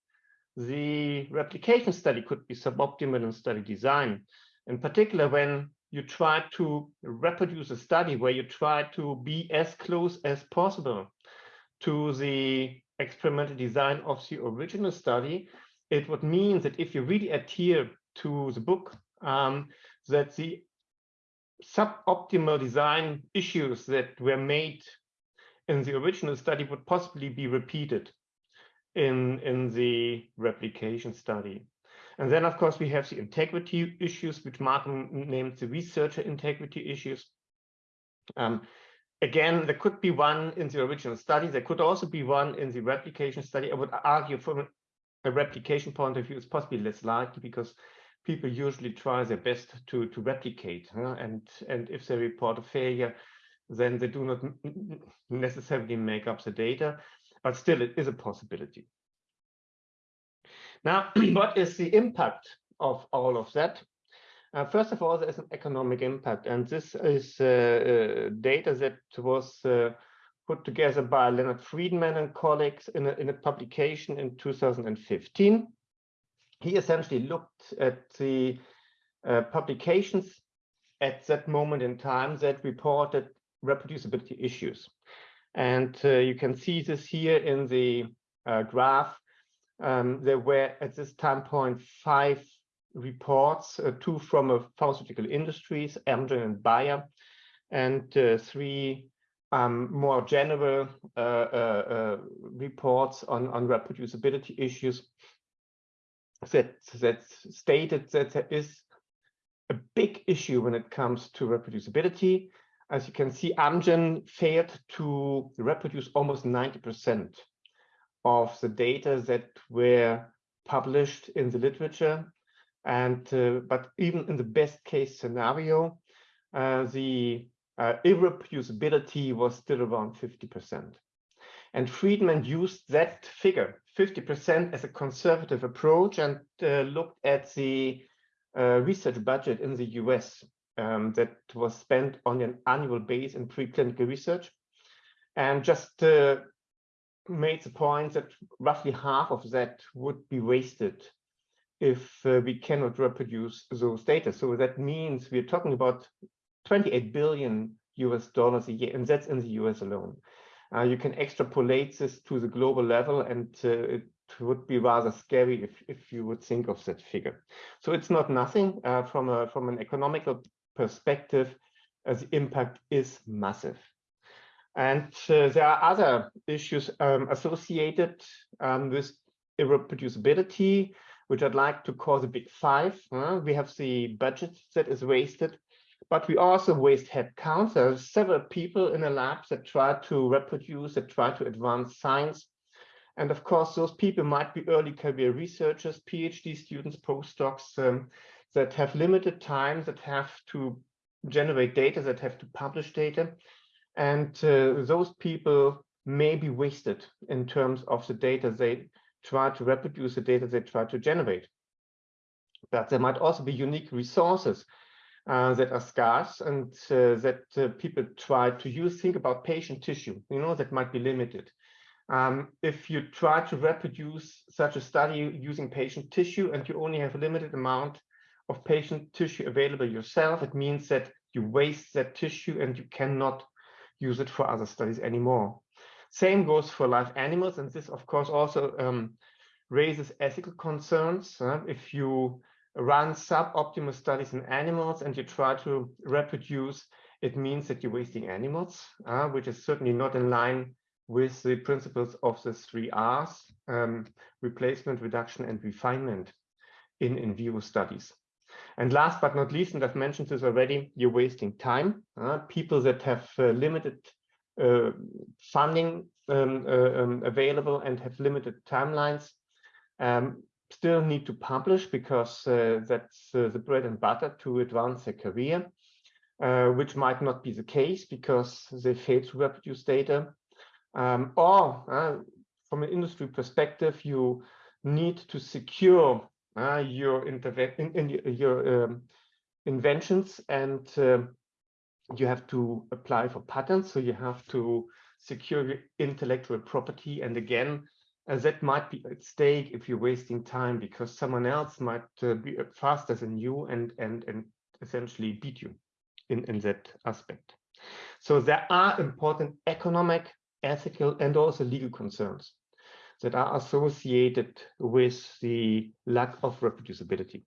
the replication study could be suboptimal in study design. In particular, when you try to reproduce a study where you try to be as close as possible to the experimental design of the original study, it would mean that if you really adhere to the book, um, that the suboptimal design issues that were made in the original study would possibly be repeated in, in the replication study. And then, of course, we have the integrity issues, which Martin named the researcher integrity issues. Um, again, there could be one in the original study. There could also be one in the replication study. I would argue from a replication point of view, it's possibly less likely because people usually try their best to, to replicate. Huh? And, and if they report a failure, then they do not necessarily make up the data, but still it is a possibility. Now, what is the impact of all of that? Uh, first of all, there's an economic impact, and this is uh, uh, data that was uh, put together by Leonard Freedman and colleagues in a, in a publication in 2015. He essentially looked at the uh, publications at that moment in time that reported reproducibility issues. And uh, you can see this here in the uh, graph. Um, there were at this time point five reports, uh, two from a pharmaceutical industries, Amgen and Bayer, and uh, three um, more general uh, uh, uh, reports on, on reproducibility issues that, that stated that there is a big issue when it comes to reproducibility. As you can see, Amgen failed to reproduce almost 90% of the data that were published in the literature. And uh, but even in the best case scenario, uh, the uh, irreproducibility was still around 50%. And Freedman used that figure, 50% as a conservative approach and uh, looked at the uh, research budget in the US um, that was spent on an annual base in preclinical research. And just uh, made the point that roughly half of that would be wasted if uh, we cannot reproduce those data. So that means we're talking about 28 billion US dollars a year, and that's in the US alone. Uh, you can extrapolate this to the global level, and uh, it would be rather scary if, if you would think of that figure. So it's not nothing uh, from a from an economical perspective. Uh, the impact is massive. And uh, there are other issues um, associated um, with irreproducibility, which I'd like to call the big five. Uh, we have the budget that is wasted, but we also waste headcount. There are several people in the lab that try to reproduce, that try to advance science. And of course, those people might be early career researchers, PhD students, postdocs um, that have limited time, that have to generate data, that have to publish data. And uh, those people may be wasted in terms of the data they try to reproduce, the data they try to generate. But there might also be unique resources uh, that are scarce and uh, that uh, people try to use. Think about patient tissue, you know, that might be limited. Um, if you try to reproduce such a study using patient tissue and you only have a limited amount of patient tissue available yourself, it means that you waste that tissue and you cannot use it for other studies anymore. Same goes for live animals, and this, of course, also um, raises ethical concerns. If you run suboptimal studies in animals and you try to reproduce, it means that you're wasting animals, uh, which is certainly not in line with the principles of the three R's, um, replacement, reduction, and refinement in in vivo studies. And last but not least, and I've mentioned this already, you're wasting time. Uh, people that have uh, limited uh, funding um, uh, um, available and have limited timelines um, still need to publish because uh, that's uh, the bread and butter to advance their career, which might not be the case because they fail to reproduce data. Um, or from an industry perspective, you need to secure uh, your in, in, your um, inventions and um, you have to apply for patents so you have to secure your intellectual property and again uh, that might be at stake if you're wasting time because someone else might uh, be faster than you and and and essentially beat you in in that aspect so there are important economic ethical and also legal concerns that are associated with the lack of reproducibility.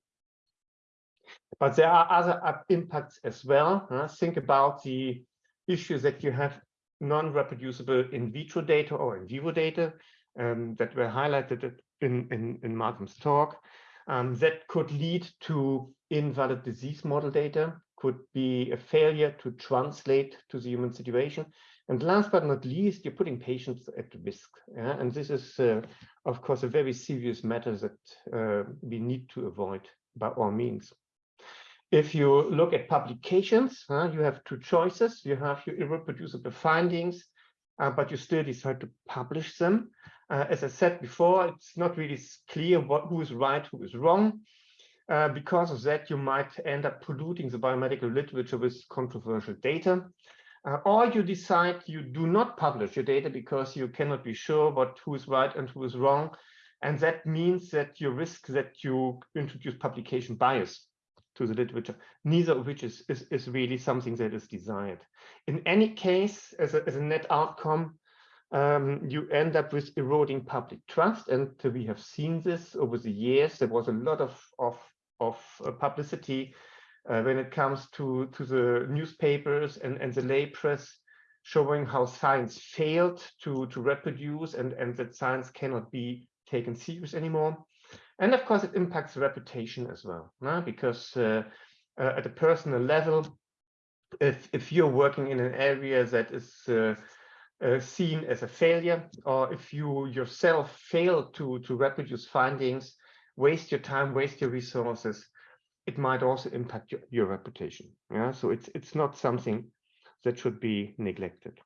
But there are other impacts as well. Uh, think about the issues that you have non-reproducible in vitro data or in vivo data um, that were highlighted in, in, in Malcolm's talk. Um, that could lead to invalid disease model data, could be a failure to translate to the human situation, and last but not least, you're putting patients at risk. Yeah? And this is, uh, of course, a very serious matter that uh, we need to avoid by all means. If you look at publications, uh, you have two choices. You have your irreproducible findings, uh, but you still decide to publish them. Uh, as I said before, it's not really clear what, who is right, who is wrong. Uh, because of that, you might end up polluting the biomedical literature with controversial data. Uh, or you decide you do not publish your data because you cannot be sure what who is right and who is wrong. And that means that you risk that you introduce publication bias to the literature, neither of which is, is, is really something that is desired. In any case, as a, as a net outcome, um, you end up with eroding public trust. And we have seen this over the years. There was a lot of, of, of uh, publicity uh, when it comes to, to the newspapers and, and the lay press showing how science failed to, to reproduce and, and that science cannot be taken serious anymore. And of course, it impacts reputation as well, no? because uh, uh, at a personal level, if, if you're working in an area that is uh, seen as a failure, or if you yourself fail to, to reproduce findings, waste your time, waste your resources, it might also impact your, your reputation. Yeah, so it's it's not something that should be neglected.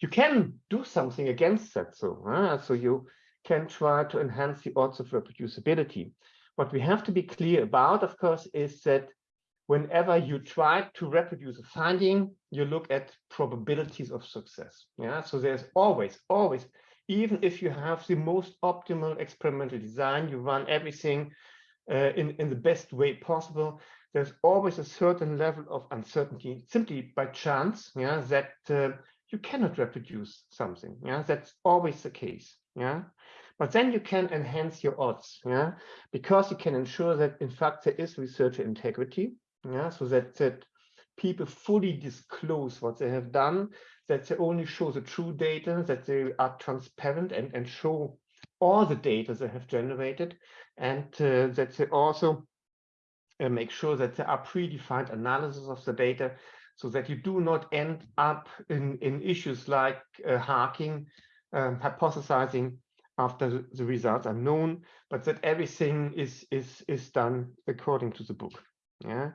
You can do something against that, so uh, so you can try to enhance the odds of reproducibility. What we have to be clear about, of course, is that whenever you try to reproduce a finding, you look at probabilities of success. Yeah, so there's always, always even if you have the most optimal experimental design, you run everything uh, in, in the best way possible, there's always a certain level of uncertainty simply by chance, yeah, that uh, you cannot reproduce something. Yeah, that's always the case. Yeah, but then you can enhance your odds. Yeah, because you can ensure that in fact there is researcher integrity. Yeah, so that that people fully disclose what they have done, that they only show the true data, that they are transparent and and show all the data they have generated, and uh, that they also uh, make sure that there are predefined analysis of the data so that you do not end up in, in issues like uh, HARKing, um, hypothesizing after the results are known, but that everything is, is, is done according to the book. Yeah.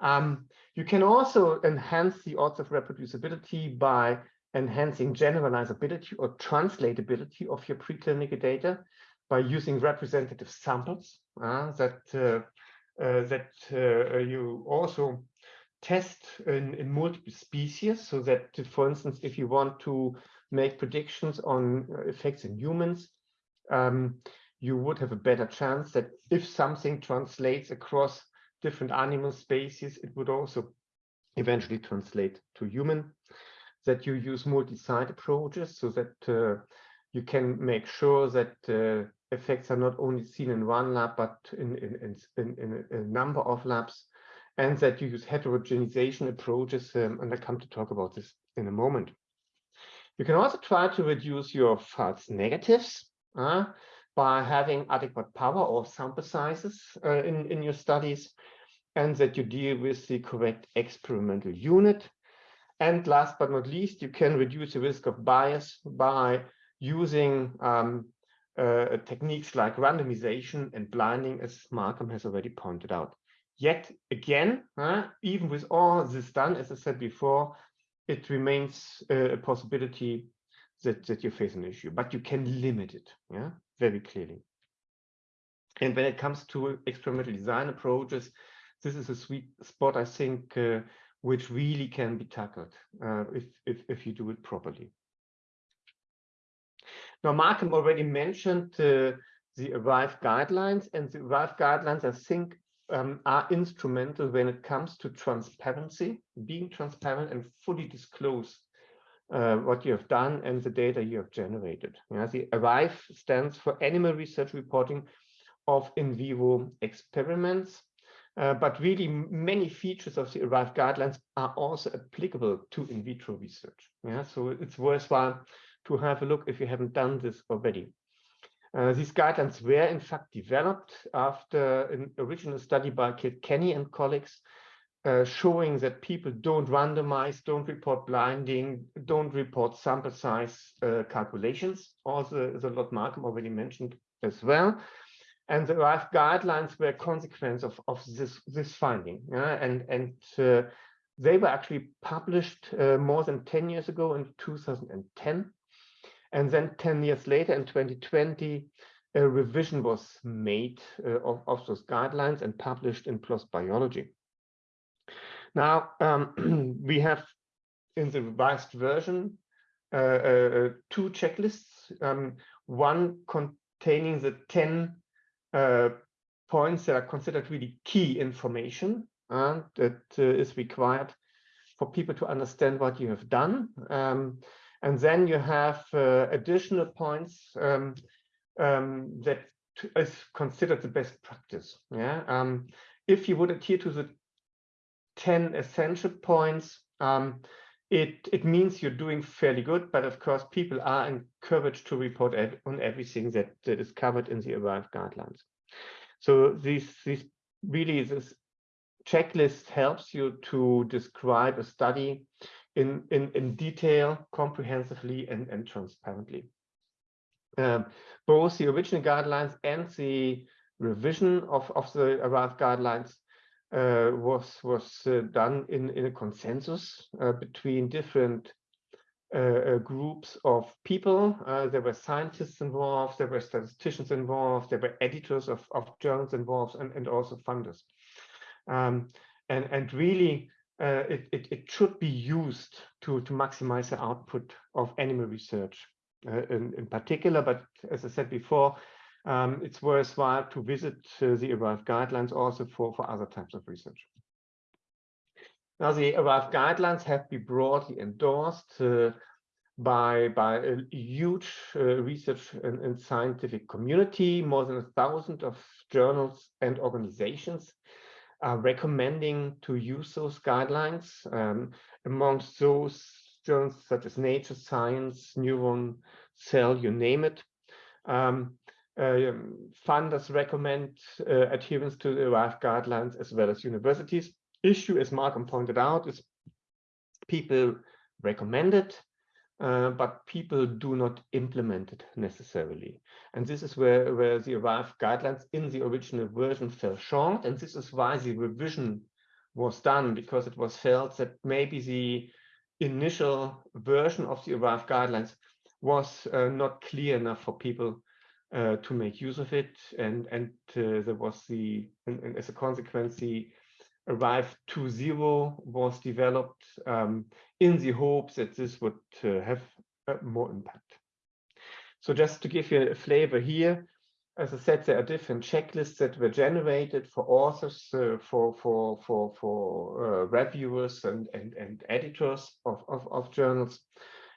Um, you can also enhance the odds of reproducibility by enhancing generalizability or translatability of your preclinical data by using representative samples uh, that uh, uh, that uh, you also test in, in multiple species so that, for instance, if you want to make predictions on uh, effects in humans, um, you would have a better chance that if something translates across different animal species, it would also eventually translate to human, that you use multi-site approaches so that uh, you can make sure that uh, effects are not only seen in one lab, but in, in, in, in a number of labs and that you use heterogenization approaches, um, and I come to talk about this in a moment. You can also try to reduce your false negatives uh, by having adequate power or sample sizes uh, in, in your studies, and that you deal with the correct experimental unit. And last but not least, you can reduce the risk of bias by using um, uh, techniques like randomization and blinding, as Malcolm has already pointed out. Yet again, uh, even with all this done, as I said before, it remains uh, a possibility that, that you face an issue, but you can limit it yeah, very clearly. And when it comes to experimental design approaches, this is a sweet spot, I think, uh, which really can be tackled uh, if, if, if you do it properly. Now, Malcolm already mentioned uh, the ARRIVE guidelines, and the ARRIVE guidelines, I think, um, are instrumental when it comes to transparency, being transparent and fully disclose uh, what you have done and the data you have generated. Yeah, the ARRIVE stands for Animal Research Reporting of in vivo experiments. Uh, but really many features of the ARRIVE guidelines are also applicable to in vitro research. Yeah, so it's worthwhile to have a look if you haven't done this already. Uh, these guidelines were in fact developed after an original study by Kilkenny and colleagues uh, showing that people don't randomize, don't report blinding, don't report sample size uh, calculations. Also, the lot Malcolm already mentioned as well. And the ARRIVE guidelines were a consequence of, of this, this finding. and and uh, they were actually published uh, more than 10 years ago in 2010. And then 10 years later in 2020, a revision was made uh, of, of, those guidelines and published in PLOS Biology. Now, um, we have in the revised version uh, uh, two checklists, um, one containing the 10 uh, points that are considered really key information uh, that uh, is required for people to understand what you have done. Um, and then you have uh, additional points um, um, that is considered the best practice. Yeah. Um, if you would adhere to the 10 essential points, um, it, it means you're doing fairly good, but of course people are encouraged to report ev on everything that, that is covered in the ARRIVE guidelines. So these, these really this checklist helps you to describe a study in, in, in detail, comprehensively, and, and transparently. Um, both the original guidelines and the revision of, of the ARRIVE guidelines uh, was was uh, done in, in a consensus uh, between different uh, uh, groups of people. Uh, there were scientists involved, there were statisticians involved, there were editors of, of journals involved, and, and also funders. Um, and, and really, it, it, it should be used to, to maximize the output of animal research in, in particular, but as I said before, um, it's worthwhile to visit uh, the ARRIVE guidelines also for, for other types of research. Now, the ARRIVE guidelines have been broadly endorsed uh, by, by a huge uh, research and, and, scientific community. More than a thousand of journals and organizations are recommending to use those guidelines. Um, amongst those journals such as Nature, Science, Neuron, Cell, you name it. Um, funders recommend uh, adherence to the ARRIVE guidelines as well as universities. Issue, as Malcolm pointed out, is people recommend it, uh, but people do not implement it necessarily. And this is where, where the ARRIVE guidelines in the original version fell short. And this is why the revision was done, because it was felt that maybe the initial version of the ARRIVE guidelines was uh, not clear enough for people uh, to make use of it. And, and uh, there was the, and, and as a consequence, the ARRIVE 2.0 was developed um, in the hopes that this would uh, have more impact. So just to give you a flavor here, as I said, there are different checklists that were generated for authors, uh, for for for for uh, reviewers and and and editors of, of of journals,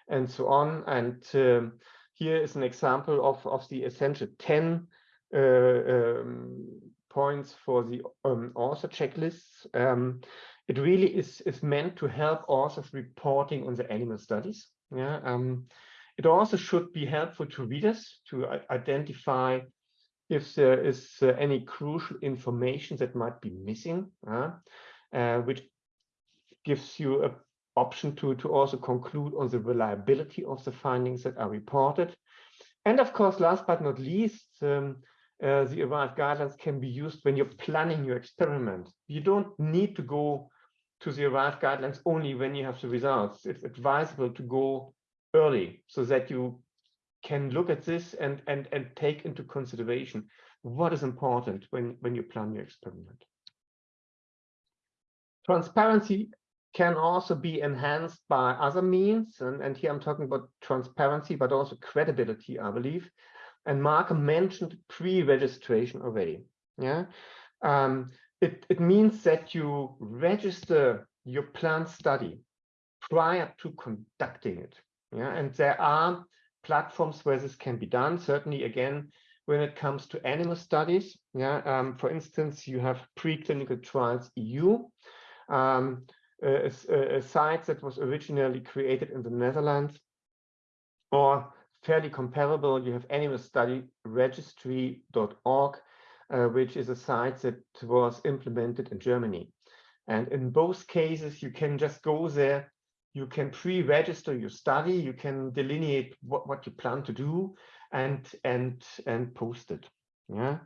and so on. And um, here is an example of, of the essential 10 uh, um, points for the um, author checklists. Um, it really is, is meant to help authors reporting on the animal studies. Yeah, um, it also should be helpful to readers to identify if there is uh, any crucial information that might be missing, uh, uh, which gives you a option to, to also conclude on the reliability of the findings that are reported. And of course, last but not least, um, uh, the ARRIVE guidelines can be used when you're planning your experiment. You don't need to go to the ARRIVE guidelines only when you have the results. It's advisable to go early so that you can look at this and, and, and take into consideration what is important when, when you plan your experiment. Transparency can also be enhanced by other means. And, and here I'm talking about transparency, but also credibility, I believe. And Mark mentioned pre-registration already. Yeah, um, it, it means that you register your planned study prior to conducting it. Yeah, and there are platforms where this can be done. Certainly, again, when it comes to animal studies. Yeah, um, for instance, you have preclinical trials EU. Um, a, site that was originally created in the Netherlands, or fairly comparable, you have animal study registry.org, uh, which is a site that was implemented in Germany. And in both cases, you can just go there, you can pre-register your study, you can delineate what, what you plan to do and, and, and post it. Yeah.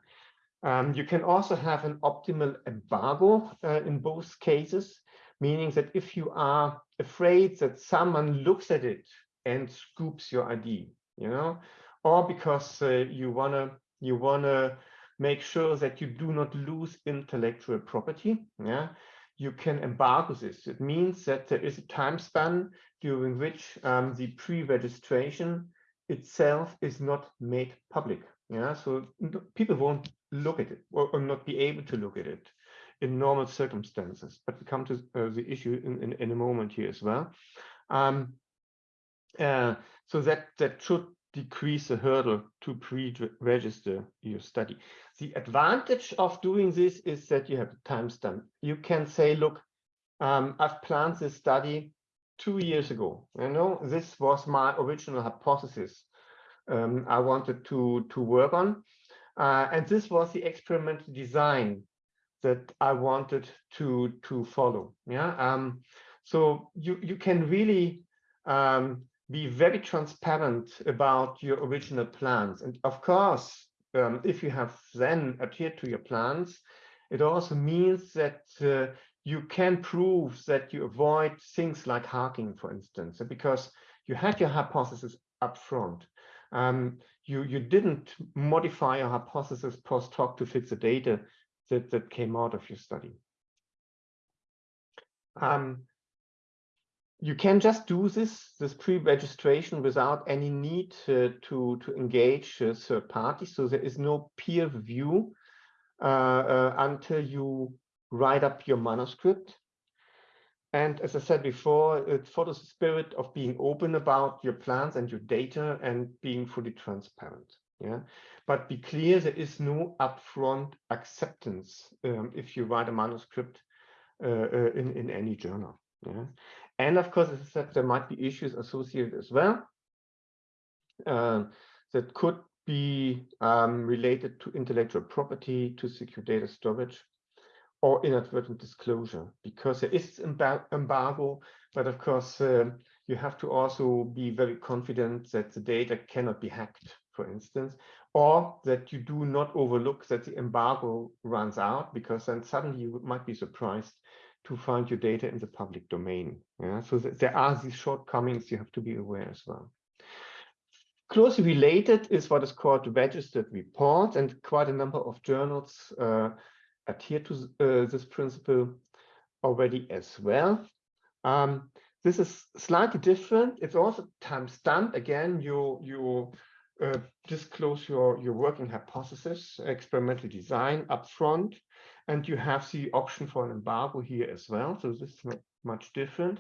Um, you can also have an optimal embargo uh, in both cases meaning that if you are afraid that someone looks at it and scoops your ID, you know, or because uh, you wanna you wanna make sure that you do not lose intellectual property, yeah, you can embargo this. It means that there is a time span during which um, the pre-registration itself is not made public. Yeah, so people won't look at it or, or not be able to look at it in normal circumstances. But we come to uh, the issue in, in, in, a moment here as well. Um, uh, so that, that should decrease the hurdle to pre-register your study. The advantage of doing this is that you have a timestamp. You can say, look, um, I've planned this study two years ago. You know, this was my original hypothesis um, I wanted to, to work on. Uh, and this was the experimental design that I wanted to to follow. Yeah. Um, so you you can really um, be very transparent about your original plans, and of course, um, if you have then adhered to your plans, it also means that uh, you can prove that you avoid things like HARKing, for instance, because you had your hypothesis up front. Um, you, you didn't modify your hypothesis post hoc to fit the data that, that came out of your study. Um, you can just do this this pre-registration without any need uh, to to engage uh, third parties. So there is no peer review uh, uh, until you write up your manuscript. And as I said before, it follows the spirit of being open about your plans and your data and being fully transparent. Yeah, but be clear there is no upfront acceptance um, if you write a manuscript uh, uh, in in any journal. Yeah, and of course, as I said, there might be issues associated as well uh, that could be um, related to intellectual property, to secure data storage, or inadvertent disclosure, because there is embargo, but of course, uh, you have to also be very confident that the data cannot be hacked, for instance, or that you do not overlook that the embargo runs out, because then suddenly you might be surprised to find your data in the public domain. Yeah? So th there are these shortcomings you have to be aware as well. Closely related is what is called registered reports, and quite a number of journals uh, adhere to uh, this principle already as well. Um, this is slightly different. It's also time stamped. Again, you you uh, disclose your your working hypothesis, experimental design upfront, and you have the option for an embargo here as well. So this is not much different.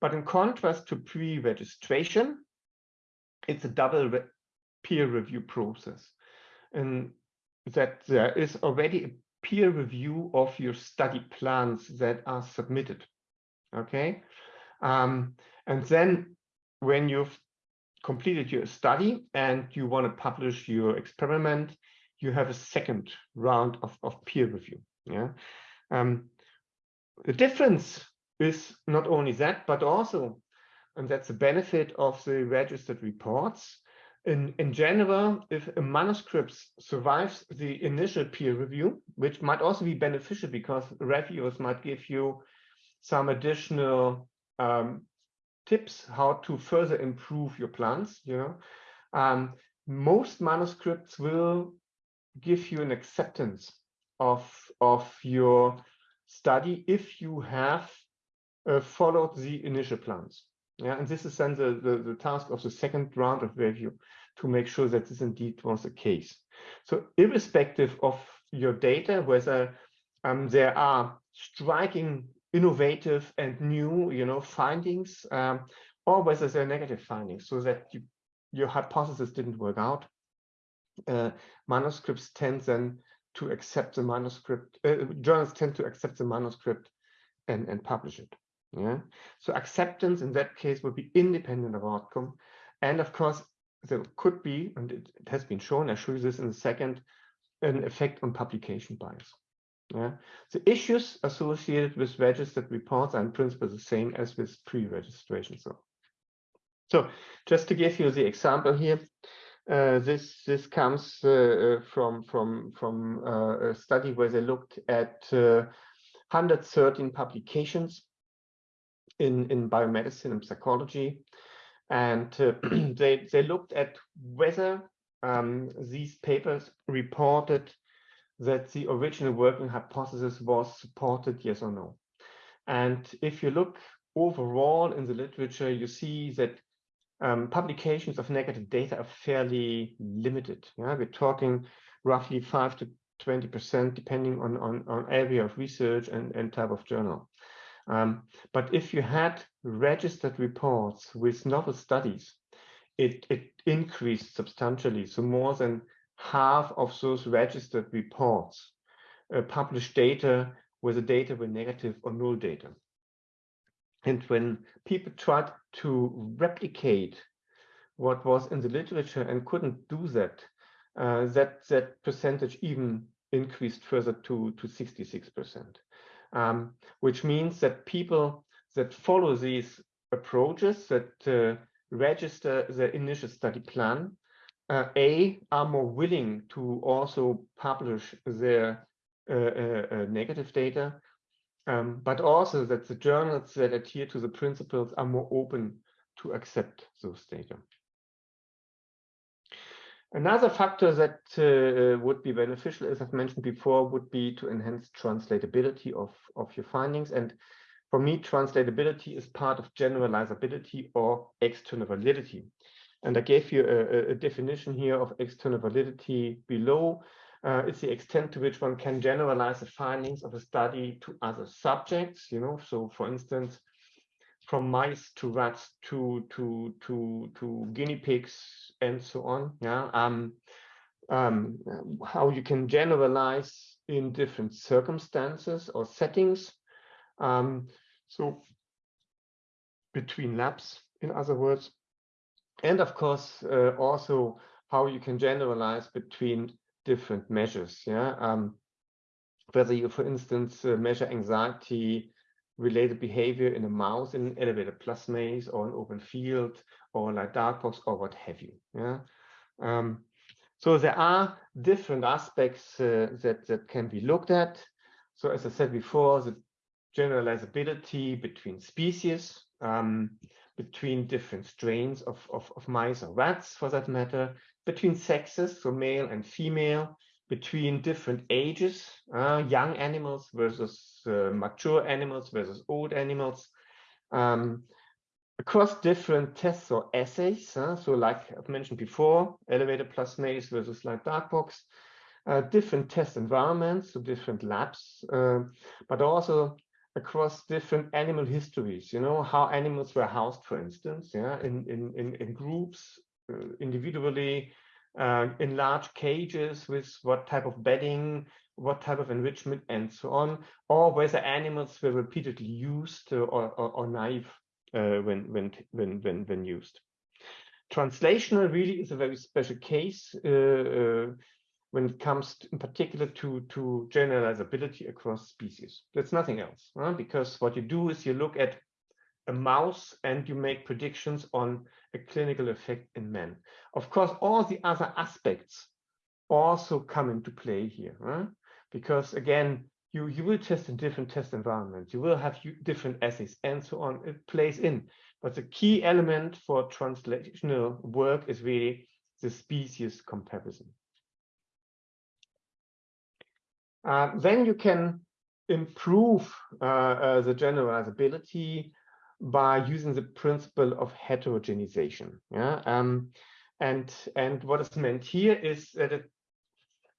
But in contrast to pre-registration, it's a double re peer review process. And that there is already a peer review of your study plans that are submitted. Okay. Um, and then when you've completed your study and you want to publish your experiment, you have a second round of, of peer review. Yeah. Um, the difference is not only that, but also, and that's the benefit of the registered reports. In, in general, if a manuscript survives the initial peer review, which might also be beneficial because reviewers might give you some additional um, tips how to further improve your plans, you know, um, most manuscripts will give you an acceptance of, of your study if you have uh, followed the initial plans. Yeah, and this is then the, the, the, task of the second round of review to make sure that this indeed was the case. So irrespective of your data, whether um, there are striking, innovative and new, you know, findings, um, or whether they're negative findings, so that you, your hypothesis didn't work out, uh, manuscripts tend then to accept the manuscript, uh, journals tend to accept the manuscript and, and publish it. Yeah. So acceptance in that case would be independent of outcome. And of course, there could be, and it, it has been shown, I'll show you this in a second, an effect on publication bias. Yeah. The issues associated with registered reports are in principle the same as with pre-registration. So, so just to give you the example here, uh, this this comes uh, uh, from from from a study where they looked at 113 publications in in biomedicine and psychology, and they they looked at whether um, these papers reported that the original working hypothesis was supported, yes or no. And if you look overall in the literature, you see that um, publications of negative data are fairly limited. Yeah? We're talking roughly 5 to 20% depending on, on, on area of research and, and type of journal. Um, but if you had registered reports with novel studies, it, it increased substantially. So more than half of those registered reports uh, published data where the data were negative or null data. And when people tried to replicate what was in the literature and couldn't do that, uh, that that percentage even increased further to to 66%, um, which means that people that follow these approaches that uh, register the initial study plan, uh, a are more willing to also publish their uh, uh, uh, negative data, um, but also that the journals that adhere to the principles are more open to accept those data. Another factor that uh, would be beneficial, as I've mentioned before, would be to enhance translatability of, of your findings. And for me, translatability is part of generalizability or external validity. And I gave you a, a definition here of external validity below. Uh, it's the extent to which one can generalize the findings of a study to other subjects, you know, so for instance, from mice to rats to to to to guinea pigs and so on yeah. Um um how you can generalize in different circumstances or settings. Um so between labs in other words and of course uh, also how you can generalize between different measures yeah um whether you for instance uh, measure anxiety related behavior in a mouse in an elevated plus maze or an open field or like dark box or what have you. Yeah. Um, so there are different aspects uh, that that can be looked at. So as I said before, the generalizability between species, um, between different strains of, of, of mice or rats for that matter, between sexes, so male and female, between different ages, uh, young animals versus uh, mature animals versus old animals, um, across different tests or assays. Uh, so like I've mentioned before, elevated plus maze versus light dark box, uh, different test environments, so different labs, uh, but also across different animal histories, you know, how animals were housed, for instance, yeah, in, in, in, in groups, uh, individually, uh, in large cages with what type of bedding, what type of enrichment, and so on, or whether animals were repeatedly used or, or, or naive uh, when, when, when, when, when used. Translational really is a very special case uh, uh, when it comes to, in particular to, to generalizability across species. That's nothing else, because what you do is you look at a mouse and you make predictions on a clinical effect in men. Of course, all the other aspects also come into play here, because again, you, you will test in different test environments, you will have different assays and so on, it plays in. But the key element for translational work is really the species comparison. Uh, then you can improve uh, uh, the generalizability by using the principle of heterogenization. Yeah, um, and and what is meant here is that it,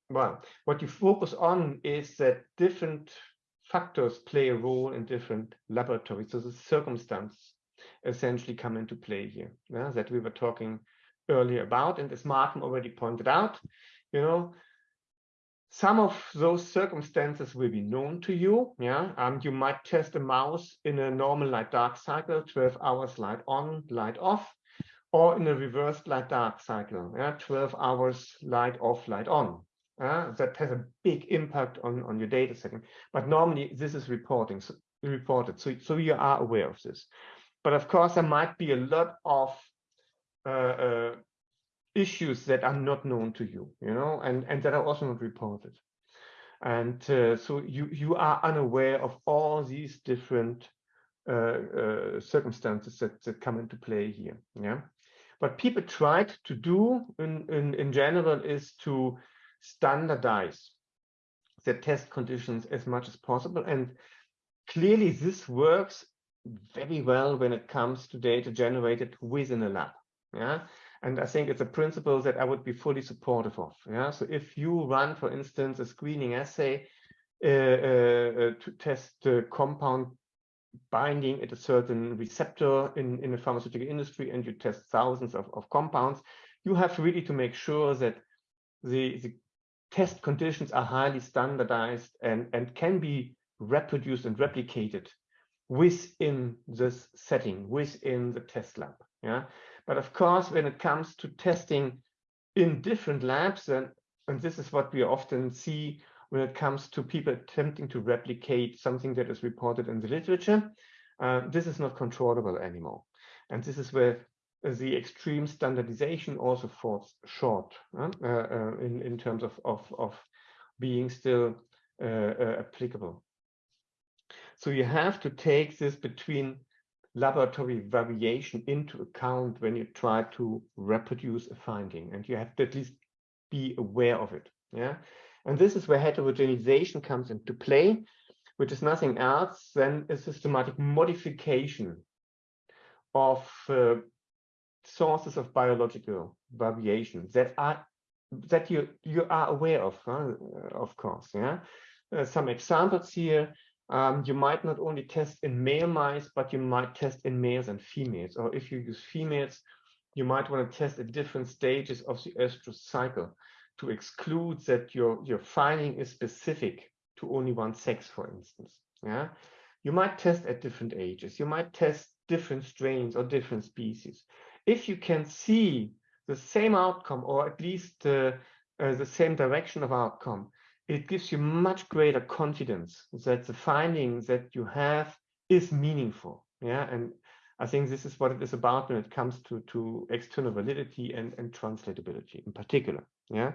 well, what you focus on is that different factors play a role in different laboratories. So the circumstance essentially come into play here. Yeah, that we were talking earlier about, and as Martin already pointed out, you know, some of those circumstances will be known to you. Yeah, um, you might test a mouse in a normal light dark cycle, 12 hours light on, light off, or in a reversed light dark cycle, yeah, 12 hours light off, light on. Uh, that has a big impact on, on your data setting. But normally this is reporting, so, reported, so, so you are aware of this. But of course, there might be a lot of uh, uh, issues that are not known to you, you know, and, and that are also not reported. And uh, so you, you are unaware of all these different uh, uh, circumstances that, that come into play here. Yeah. What people tried to do in, in, in general is to standardize the test conditions as much as possible. And clearly this works very well when it comes to data generated within a lab. Yeah. And I think it's a principle that I would be fully supportive of. Yeah. So if you run, for instance, a screening assay uh, uh, uh to test the compound binding at a certain receptor in, in the pharmaceutical industry and you test thousands of, of compounds, you have really to make sure that the, the test conditions are highly standardized and, and can be reproduced and replicated within this setting, within the test lab. Yeah. But of course, when it comes to testing in different labs, and, and this is what we often see when it comes to people attempting to replicate something that is reported in the literature, uh, this is not controllable anymore. And this is where the extreme standardization also falls short uh, uh, in, in terms of, of, of being still uh, uh, applicable. So you have to take this between laboratory variation into account when you try to reproduce a finding and you have to at least be aware of it yeah and this is where heterogenization comes into play which is nothing else than a systematic modification of uh, sources of biological variation that are that you you are aware of, huh? of course. Yeah, uh, some examples here. Um, you might not only test in male mice, but you might test in males and females. Or if you use females, you might want to test at different stages of the estrous cycle to exclude that your, your finding is specific to only one sex, for instance. Yeah, you might test at different ages. You might test different strains or different species. If you can see the same outcome, or at least uh, uh, the same direction of outcome, it gives you much greater confidence that the finding that you have is meaningful. Yeah, and I think this is what it is about when it comes to, to external validity and, and translatability in particular. Yeah.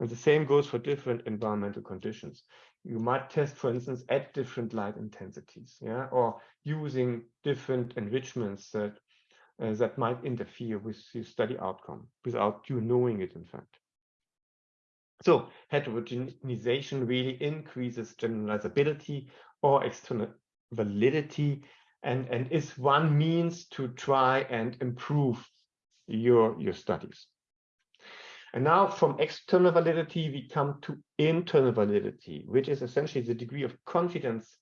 And the same goes for different environmental conditions. You might test, for instance, at different light intensities, yeah, or using different enrichments that uh, that might interfere with your study outcome without you knowing it, in fact. So heterogenization really increases generalizability or external validity and, and is one means to try and improve your, your studies. And now from external validity, we come to internal validity, which is essentially the degree of confidence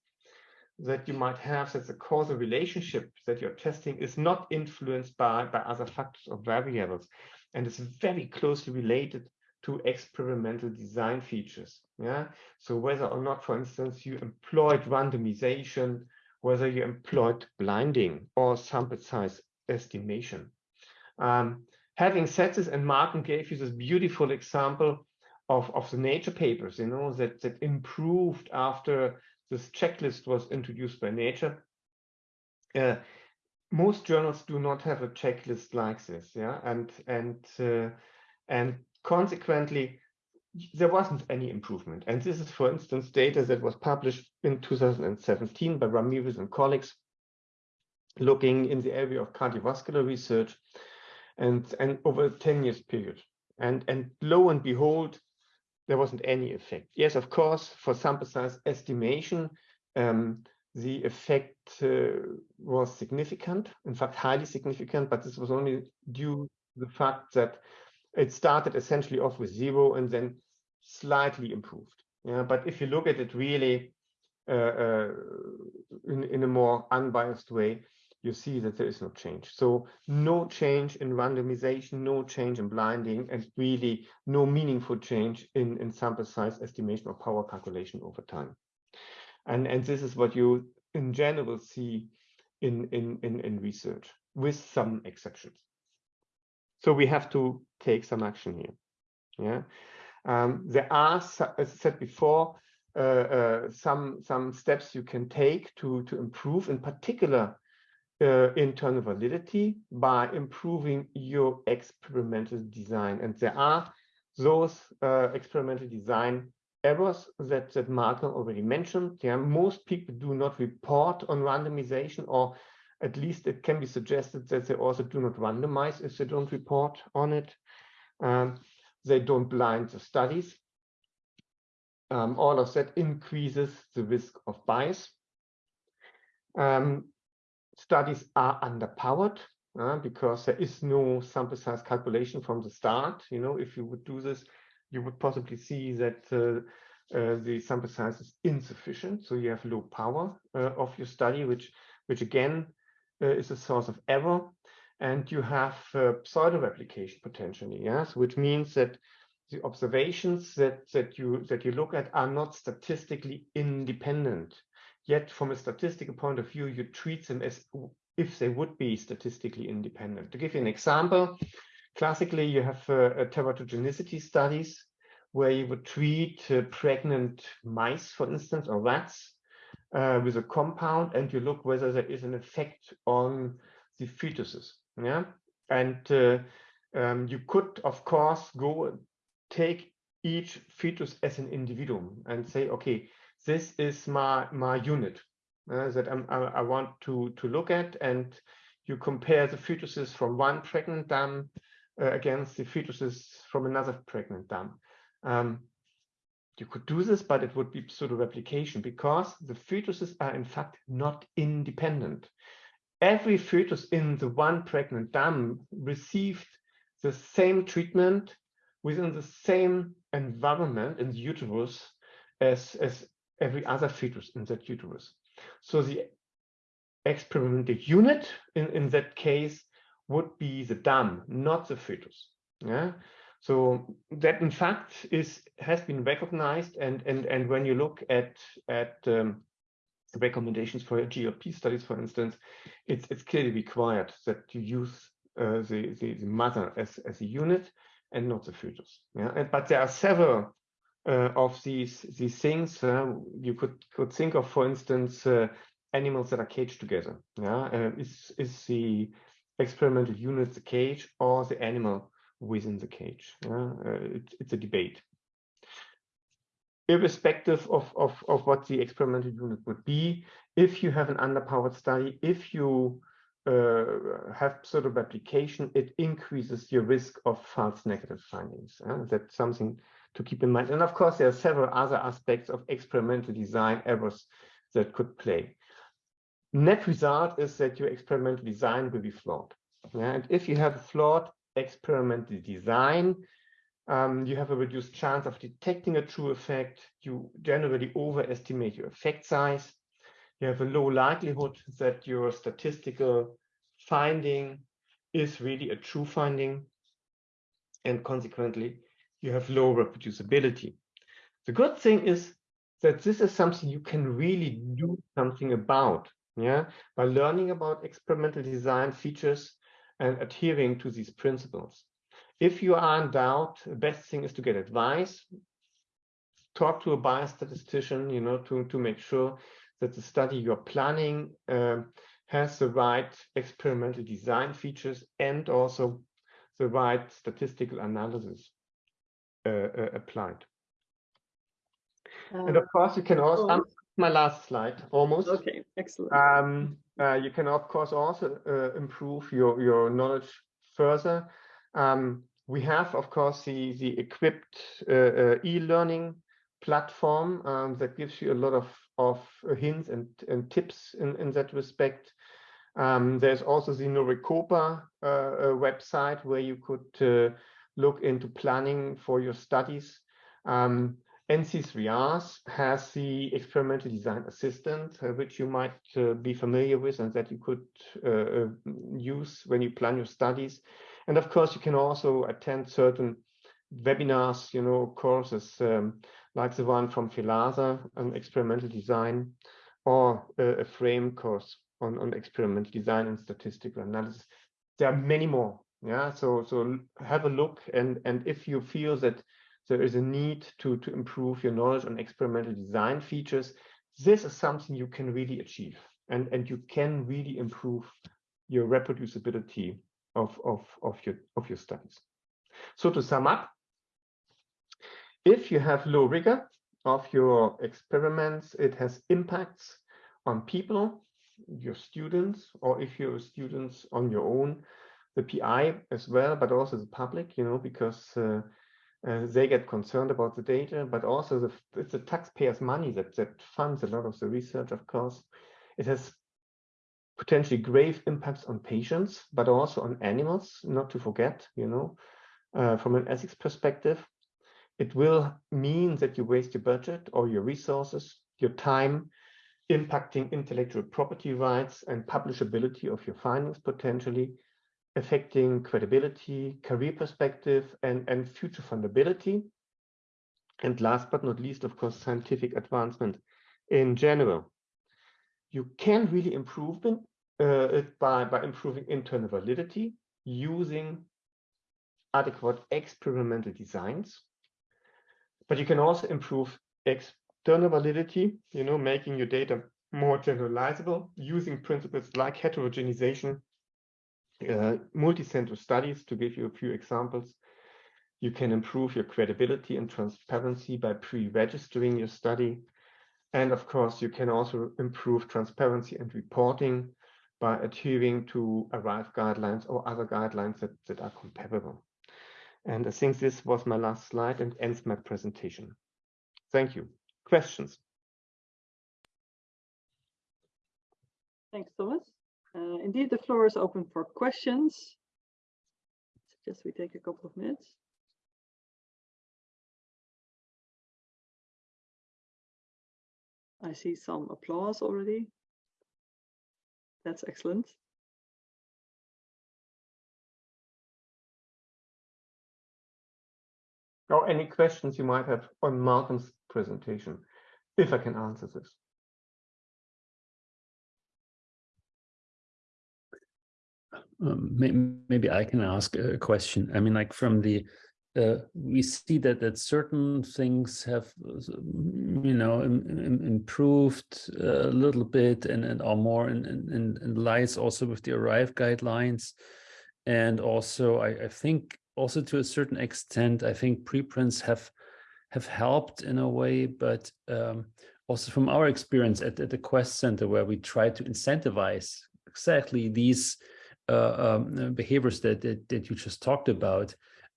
that you might have that the causal relationship that you're testing is not influenced by, by other factors or variables and is very closely related to experimental design features. Yeah. So whether or not, for instance, you employed randomization whether you employed blinding or sample size estimation. Um, having said this, and Martin gave you this beautiful example of, of the Nature papers, you know, that, that improved after this checklist was introduced by Nature. Uh, most journals do not have a checklist like this, yeah, and and uh, and consequently, there wasn't any improvement. And this is, for instance, data that was published in 2017 by Ramirez and colleagues, looking in the area of cardiovascular research and, and over a 10 years period. And, and lo and behold, there wasn't any effect. Yes, of course, for sample size estimation, um, the effect uh, was significant, in fact, highly significant, but this was only due to the fact that it started essentially off with zero and then slightly improved. Yeah, but if you look at it really uh, uh, in, in a more unbiased way, you see that there is no change. So no change in randomization, no change in blinding, and really no meaningful change in, in sample size estimation or power calculation over time. And, and this is what you in general see in, in, in, in research, with some exceptions. So we have to take some action here. Yeah. Um, there are, as I said before, uh, uh, some some steps you can take to to improve, in particular, uh, internal validity by improving your experimental design. And there are those uh, experimental design errors that that Malcolm already mentioned. Yeah, most people do not report on randomization, or at least it can be suggested that they also do not randomize if they don't report on it. Um, they don't blind the studies. Um, all of that increases the risk of bias. Um, studies are underpowered uh, because there is no sample size calculation from the start. You know, if you would do this, you would possibly see that uh, uh, the sample size is insufficient. So you have low power uh, of your study, which, which again is a source of error and you have uh, pseudo replication potentially yes which means that the observations that that you that you look at are not statistically independent. Yet from a statistical point of view you treat them as if they would be statistically independent. To give you an example classically you have uh, teratogenicity studies where you would treat uh, pregnant mice for instance or rats uh, with a compound and you look whether there is an effect on the fetuses yeah? And uh, um, you could of course go take each fetus as an individuum and say okay this is my my unit uh, that I'm, I, want to to look at and you compare the fetuses from one pregnant dam uh, against the fetuses from another pregnant dam. Um, you could do this, but it would be pseudo replication because the fetuses are in fact not independent. Every fetus in the one pregnant dam received the same treatment within the same environment in the uterus as, as every other fetus in that uterus. So the experimental unit in, in that case would be the dam, not the fetus. Yeah. So that in fact is has been recognized and and and when you look at at um, recommendations for GLP studies, for instance, it's it's clearly required that you use uh, the, the, the mother as as a unit and not the fetus. Yeah, and, but there are several uh, of these these things uh, you could could think of, for instance, uh, animals that are caged together. Yeah, uh, is is the experimental unit the cage or the animal within the cage? Yeah, uh, it, it's a debate. Irrespective of, of, of what the experimental unit would be, if you have an underpowered study, if you uh, have pseudo replication, it increases your risk of false negative findings. That's something to keep in mind. And of course, there are several other aspects of experimental design errors that could play. Net result is that your experimental design will be flawed. Yeah? And if you have a flawed experimental design, um, you have a reduced chance of detecting a true effect. You generally overestimate your effect size you have a low likelihood that your statistical finding is really a true finding. And consequently, you have low reproducibility. The good thing is that this is something you can really do something about, yeah, by learning about experimental design features and adhering to these principles. If you are in doubt, the best thing is to get advice, talk to a biostatistician, you know, to, to make sure that the study you're planning uh, has the right experimental design features and also the right statistical analysis uh, uh, applied. and of course, you can also, um, my last slide, almost. Okay, excellent. Um, uh, you can, of course, also uh, improve your, your knowledge further. Um, we have, of course, the, the EQIPD uh, e-learning platform um, that gives you a lot of of hints and, and tips in, in that respect. Um, there's also the Norecopa uh, uh, website where you could uh, look into planning for your studies. Um, NC3Rs has the experimental design assistant, uh, which you might uh, be familiar with and that you could uh, use when you plan your studies. And of course, you can also attend certain webinars, you know, courses um, like the one from FELASA on experimental design, or a, a FRAME course on, on experimental design and statistical analysis. There are many more. Yeah, so so have a look, and and if you feel that there is a need to to improve your knowledge on experimental design features, this is something you can really achieve, and and you can really improve your reproducibility of of of your of your studies. So to sum up, if you have low rigor of your experiments, it has impacts on people, your students, or if you're students on your own, the PI as well, but also the public, you know, because uh, uh, they get concerned about the data, but also the, it's the taxpayers' money that, that funds a lot of the research, of course. It has potentially grave impacts on patients, but also on animals, not to forget, you know, uh, from an ethics perspective. It will mean that you waste your budget or your resources, your time, impacting intellectual property rights and publishability of your findings potentially, affecting credibility, career perspective, and, and future fundability. And last but not least, of course, scientific advancement in general. You can really improve it, uh, it by, by improving internal validity using adequate experimental designs but you can also improve external validity, you know, making your data more generalizable using principles like heterogenization, uh, multi-center studies, to give you a few examples. You can improve your credibility and transparency by pre-registering your study. And of course, you can also improve transparency and reporting by adhering to ARRIVE guidelines or other guidelines that, that are comparable. And I think this was my last slide and ends my presentation. Thank you. Questions? Thanks, Thomas. Uh, indeed, the floor is open for questions. Suggest we take a couple of minutes. I see some applause already. That's excellent. Or any questions you might have on Malcolm's presentation, if I can answer this. Um, maybe I can ask a question. I mean, like from the, uh, we see that that certain things have, you know, Im Im improved a little bit and, and are more in, in, in lies also with the ARRIVE guidelines. And also, I, I think also to a certain extent, I think preprints have have helped in a way, but um, also from our experience at, at the Quest Center, where we try to incentivize exactly these um, behaviors that, that, that you just talked about,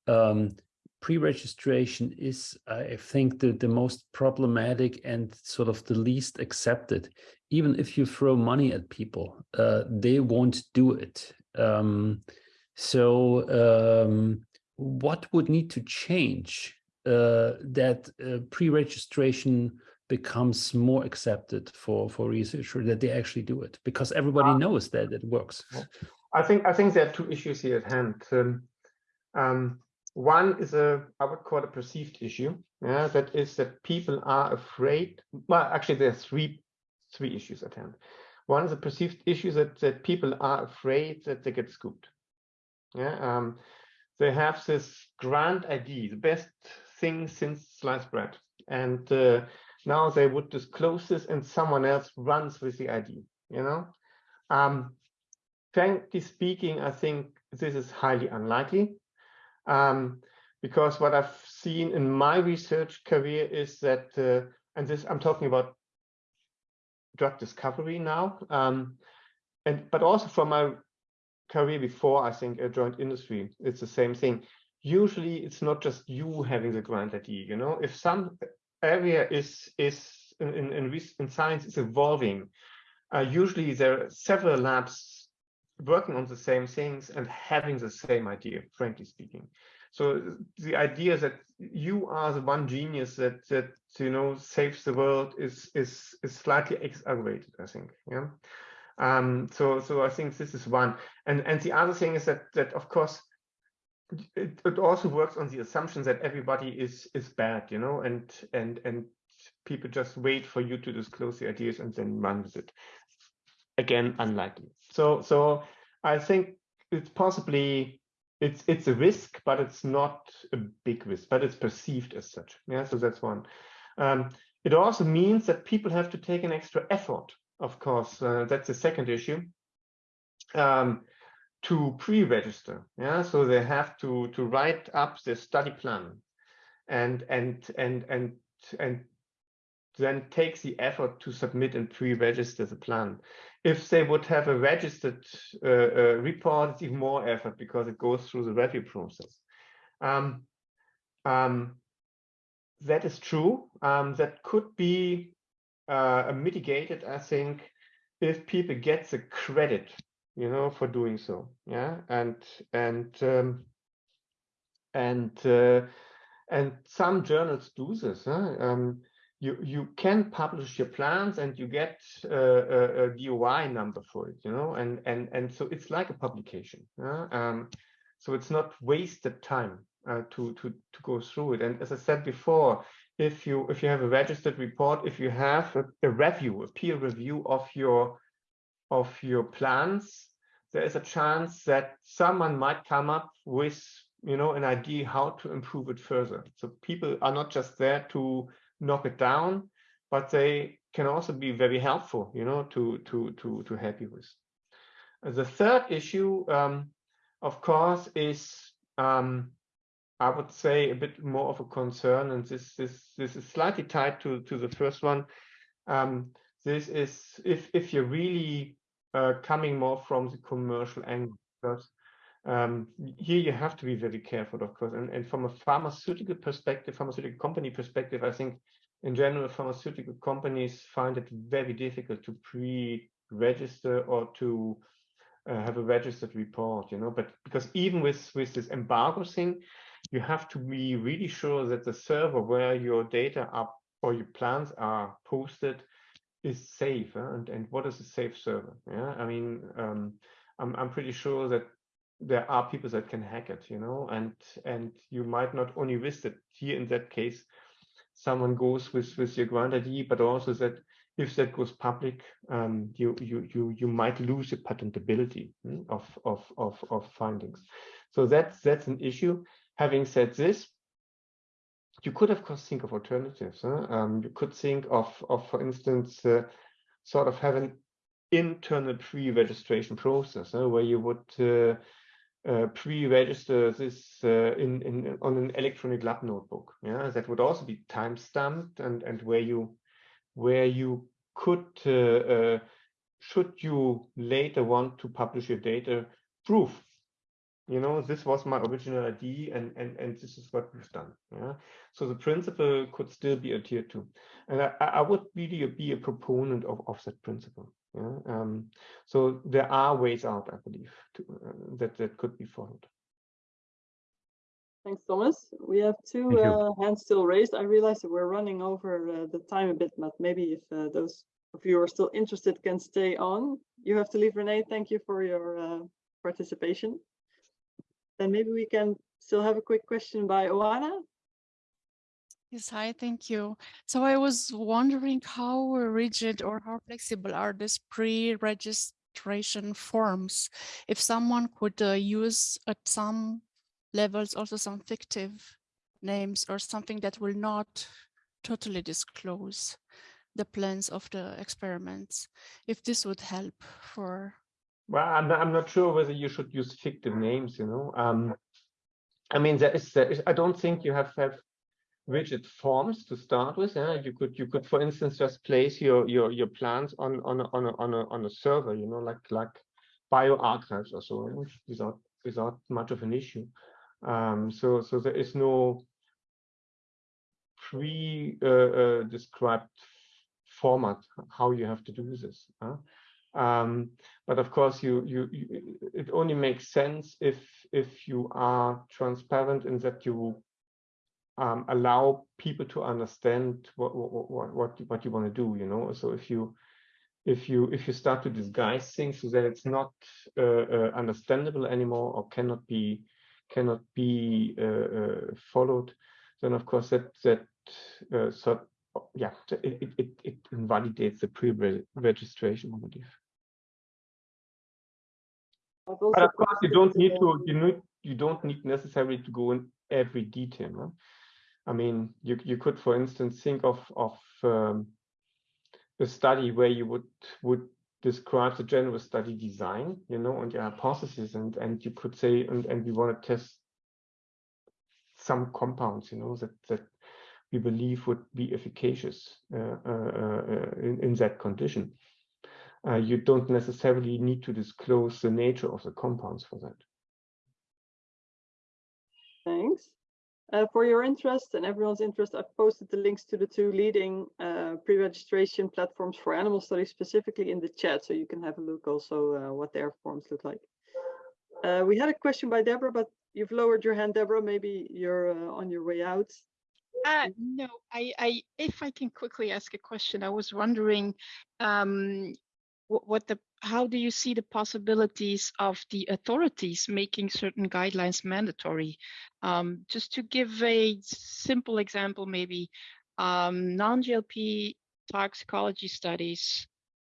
um, pre-registration is, I think, the, the most problematic and sort of the least accepted. Even if you throw money at people, uh, they won't do it. Um, so um, what would need to change uh, that uh, pre-registration becomes more accepted for for researchers that they actually do it because everybody uh, knows that it works. I think I think there are two issues here at hand. Um, um, one is a I would call a perceived issue. Yeah, that is that people are afraid. Well, actually, there are three three issues at hand. One is a perceived issue that that people are afraid that they get scooped. Yeah, um, they have this grand idea, the best thing since sliced bread, and uh, now they would disclose this, and someone else runs with the idea. You know, um, frankly speaking, I think this is highly unlikely um, because what I've seen in my research career is that, uh, and this I'm talking about drug discovery now, um, and but also from my career before, I think a joint industry, it's the same thing. Usually, it's not just you having the grand idea. You know, if some area is is in in, in, in science is evolving, uh, usually there are several labs working on the same things and having the same idea, frankly speaking. So the idea that you are the one genius that that you know saves the world is is is slightly exaggerated, I think. Yeah. Um, so so I think this is one. And and the other thing is that that of course it, it also works on the assumption that everybody is is bad, you know, and and and people just wait for you to disclose the ideas and then run with it again unlikely. So so I think it's possibly it's it's a risk, but it's not a big risk, but it's perceived as such. Yeah, so that's one. Um, it also means that people have to take an extra effort. Of course, uh, that's the second issue. Um, to pre-register, yeah, so they have to to write up their study plan, and and and and and then takes the effort to submit and pre-register the plan. If they would have a registered uh, uh, report, it's even more effort because it goes through the review process. Um, um, that is true. Um, that could be uh, mitigated, I think, if people get the credit, you know, for doing so. Yeah, and and um, and uh, and some journals do this. Huh? Um, you you can publish your plans and you get a, a, DOI number for it, you know, and and and so it's like a publication. Yeah? Um, so it's not wasted time uh, to to to go through it. And as I said before, if you if you have a registered report, if you have a, a review, a peer review of your of your plans, there is a chance that someone might come up with you know an idea how to improve it further. So people are not just there to knock it down, but they can also be very helpful, you know, to to to to help you with. The third issue, um, of course, is um, I would say a bit more of a concern, and this this this is slightly tied to to the first one. Um, this is if if you're really uh, coming more from the commercial angle, um, here you have to be very careful, of course. And, and from a pharmaceutical perspective, pharmaceutical company perspective, I think in general, pharmaceutical companies find it very difficult to pre-register or to uh, have a registered report, you know, but because even with, with this embargo thing, you have to be really sure that the server where your data are or your plans are posted is safe huh? and and what is a safe server yeah i mean um, i'm i'm pretty sure that there are people that can hack it you know and and you might not only risk it here in that case someone goes with with your grant id but also that if that goes public um, you you you you might lose the patentability hmm, of of of of findings so that's that's an issue having said this you could of course think of alternatives. Huh? Um, you could think of, of for instance, uh, sort of have an internal pre-registration process huh? where you would uh, uh, pre-register this uh, in, in on an electronic lab notebook. Yeah, that would also be time stamped and and where you where you could uh, uh, should you later want to publish your data proof. You know this was my original id and and and this is what we've done. Yeah so the principle could still be adhered to. And i i would really be a proponent of of that principle yeah um so there are ways out i believe to, uh, that that could be followed Thanks, Thomas. We have two uh, hands still raised. I realize that we're running over uh, the time a bit, but maybe if uh, those of you who are still interested can stay on. You have to leave, Renee. Thank you for your uh, participation. Then maybe we can still have a quick question by Oana. Yes, hi, thank you. So I was wondering how rigid or how flexible are these pre-registration forms? If someone could uh, use at some levels also some fictive names or something that will not totally disclose the plans of the experiments, if this would help for well, I'm not, I'm not sure whether you should use fictive names, you know. Um, I mean, there is, there is, I don't think you have have rigid forms to start with. Yeah? You could, you could, for instance, just place your your your plans on on a, on a, on a, on a server, you know, like like bioRxiv or so, without without much of an issue. Um, so so there is no pre-described uh, uh, format how you have to do this. Huh? Um, but of course, you, you, you, it only makes sense if if you are transparent in that you um, allow people to understand what what what what, what you want to do. You know, so if you if you if you start to disguise things so that it's not uh, uh, understandable anymore or cannot be cannot be uh, uh followed, then of course that that uh, so yeah it, it it invalidates the pre-registration I believe. But of course, you don't need to you need you don't need necessarily to go in every detail. No? I mean, you you could, for instance, think of of um, a study where you would would describe the general study design, you know, and your hypothesis, and and you could say, and and we want to test some compounds, you know, that that we believe would be efficacious uh, uh, uh, in, in that condition uh, you don't necessarily need to disclose the nature of the compounds for that. Thanks. Uh, for your interest and everyone's interest, I've posted the links to the two leading uh, pre-registration platforms for animal studies specifically in the chat, so you can have a look also uh, what their forms look like. Uh, we had a question by Deborah, but you've lowered your hand, Deborah. Maybe you're uh, on your way out. Uh, no, I, I, if I can quickly ask a question, I was wondering, um, what the how do you see the possibilities of the authorities making certain guidelines mandatory? Um, just to give a simple example, maybe um, non-GLP toxicology studies,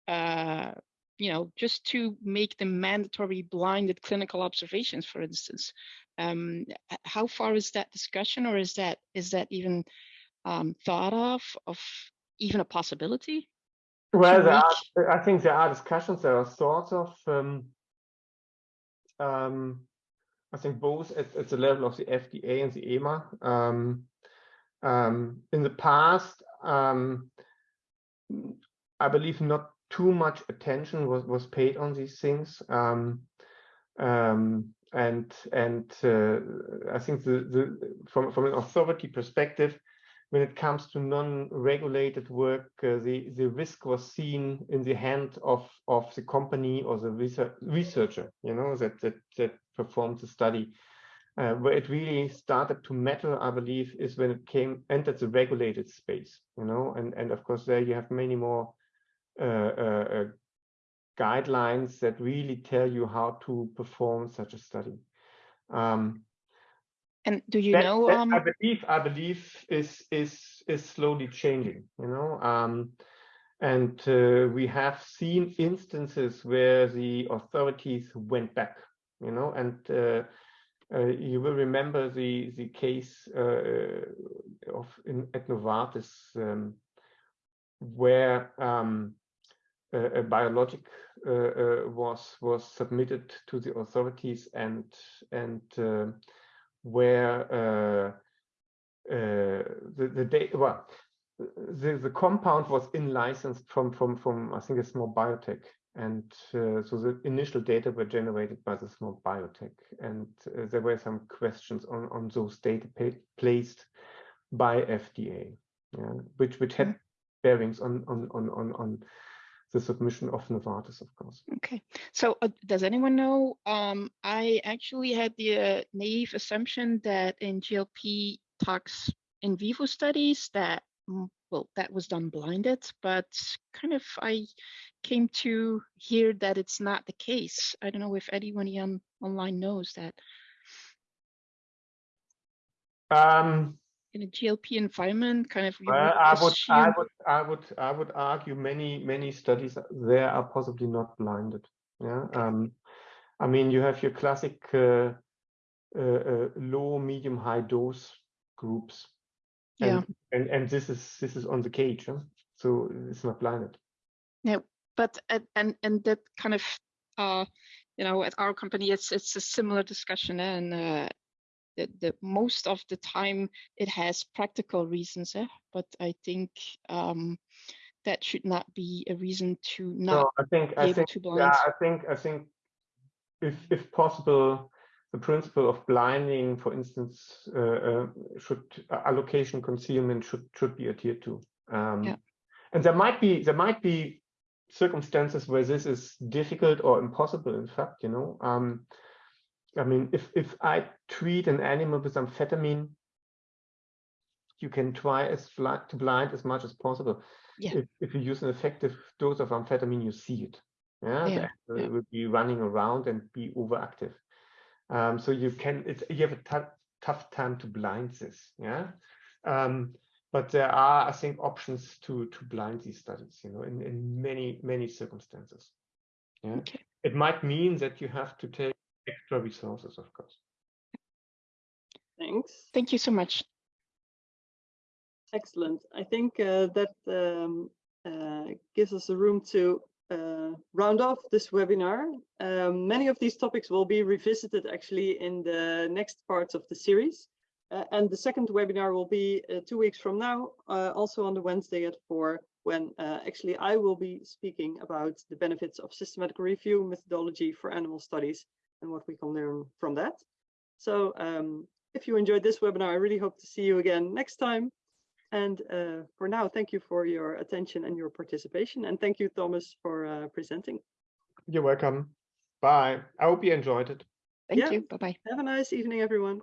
uh, you know, just to make them mandatory blinded clinical observations, for instance. Um, how far is that discussion, or is that is that even um, thought of of even a possibility? Well, are, I think there are discussions. There are sorts of, um, um, I think both at, at, the level of the FDA and the EMA. Um, um, in the past, um, I believe not too much attention was was paid on these things. Um, and and uh, I think the, the from from an authority perspective, when it comes to non-regulated work, uh, the the risk was seen in the hand of of the company or the research, researcher, you know, that that that performed the study. Uh, where it really started to matter, I believe, is when it came entered the regulated space, you know, and and of course there you have many more uh, uh, uh guidelines that really tell you how to perform such a study. Um, and do you that, know? that Um, I believe I believe is is is slowly changing. You know, um, and uh, we have seen instances where the authorities went back. You know, and uh, uh, you will remember the the case uh, of in, at Novartis um, where um, a, a biologic uh, uh, was was submitted to the authorities and and uh, where uh, uh, the the data well the the compound was in licensed from from from I think a small biotech. And uh, so the initial data were generated by the small biotech. And uh, there were some questions on on those data placed by FDA yeah, which which had bearings on on on on on the submission of Novartis, of course. Okay, so uh, does anyone know? Um, I actually had the uh, naive assumption that in GLP tox in vivo studies that mm, well that was done blinded, but kind of I came to hear that it's not the case. I don't know if anyone on, online knows that. Um, in a GLP environment, kind of. Well, I would, I would, I would, I would argue many, many studies there are possibly not blinded. Yeah. Um, I mean, you have your classic uh, uh, uh, low, medium, high dose groups. And, yeah. And and this is this is on the cage, huh? so it's not blinded. Yeah, but and and that kind of uh, you know, at our company, it's it's a similar discussion, and uh, the, the most of the time it has practical reasons, eh? but I think um, that should not be a reason to not no, I think, be I able think, to blind. Yeah, I think, I think, if if possible, the principle of blinding, for instance, uh, uh, should uh, allocation concealment should should be adhered to. Um, yeah. And there might be there might be circumstances where this is difficult or impossible. In fact, you know. Um, I mean, if, if I treat an animal with amphetamine, you can try as to blind as much as possible. Yeah. If, if you use an effective dose of amphetamine, you see it. Yeah, yeah, yeah. will be running around and be overactive. Um, so you can, it's you have a tough time to blind this. Yeah, um, but there are, I think, options to to blind these studies. You know, in in many many circumstances. Yeah, okay. it might mean that you have to take extra resources, of course. Thanks. Thank you so much. Excellent. I think uh, that um, uh, gives us a room to uh, round off this webinar. Um, many of these topics will be revisited actually in the next parts of the series. Uh, and the second webinar will be uh, two weeks from now, uh, also on the Wednesday at four, when actually I will be speaking about the benefits of systematic review methodology for animal studies and what we can learn from that. So um, if you enjoyed this webinar, I really hope to see you again next time. And uh, for now, thank you for your attention and your participation. And thank you, Thomas, for uh, presenting. You're welcome. Bye. I hope you enjoyed it. Thank Yeah. you. Bye-bye. Have a nice evening, everyone.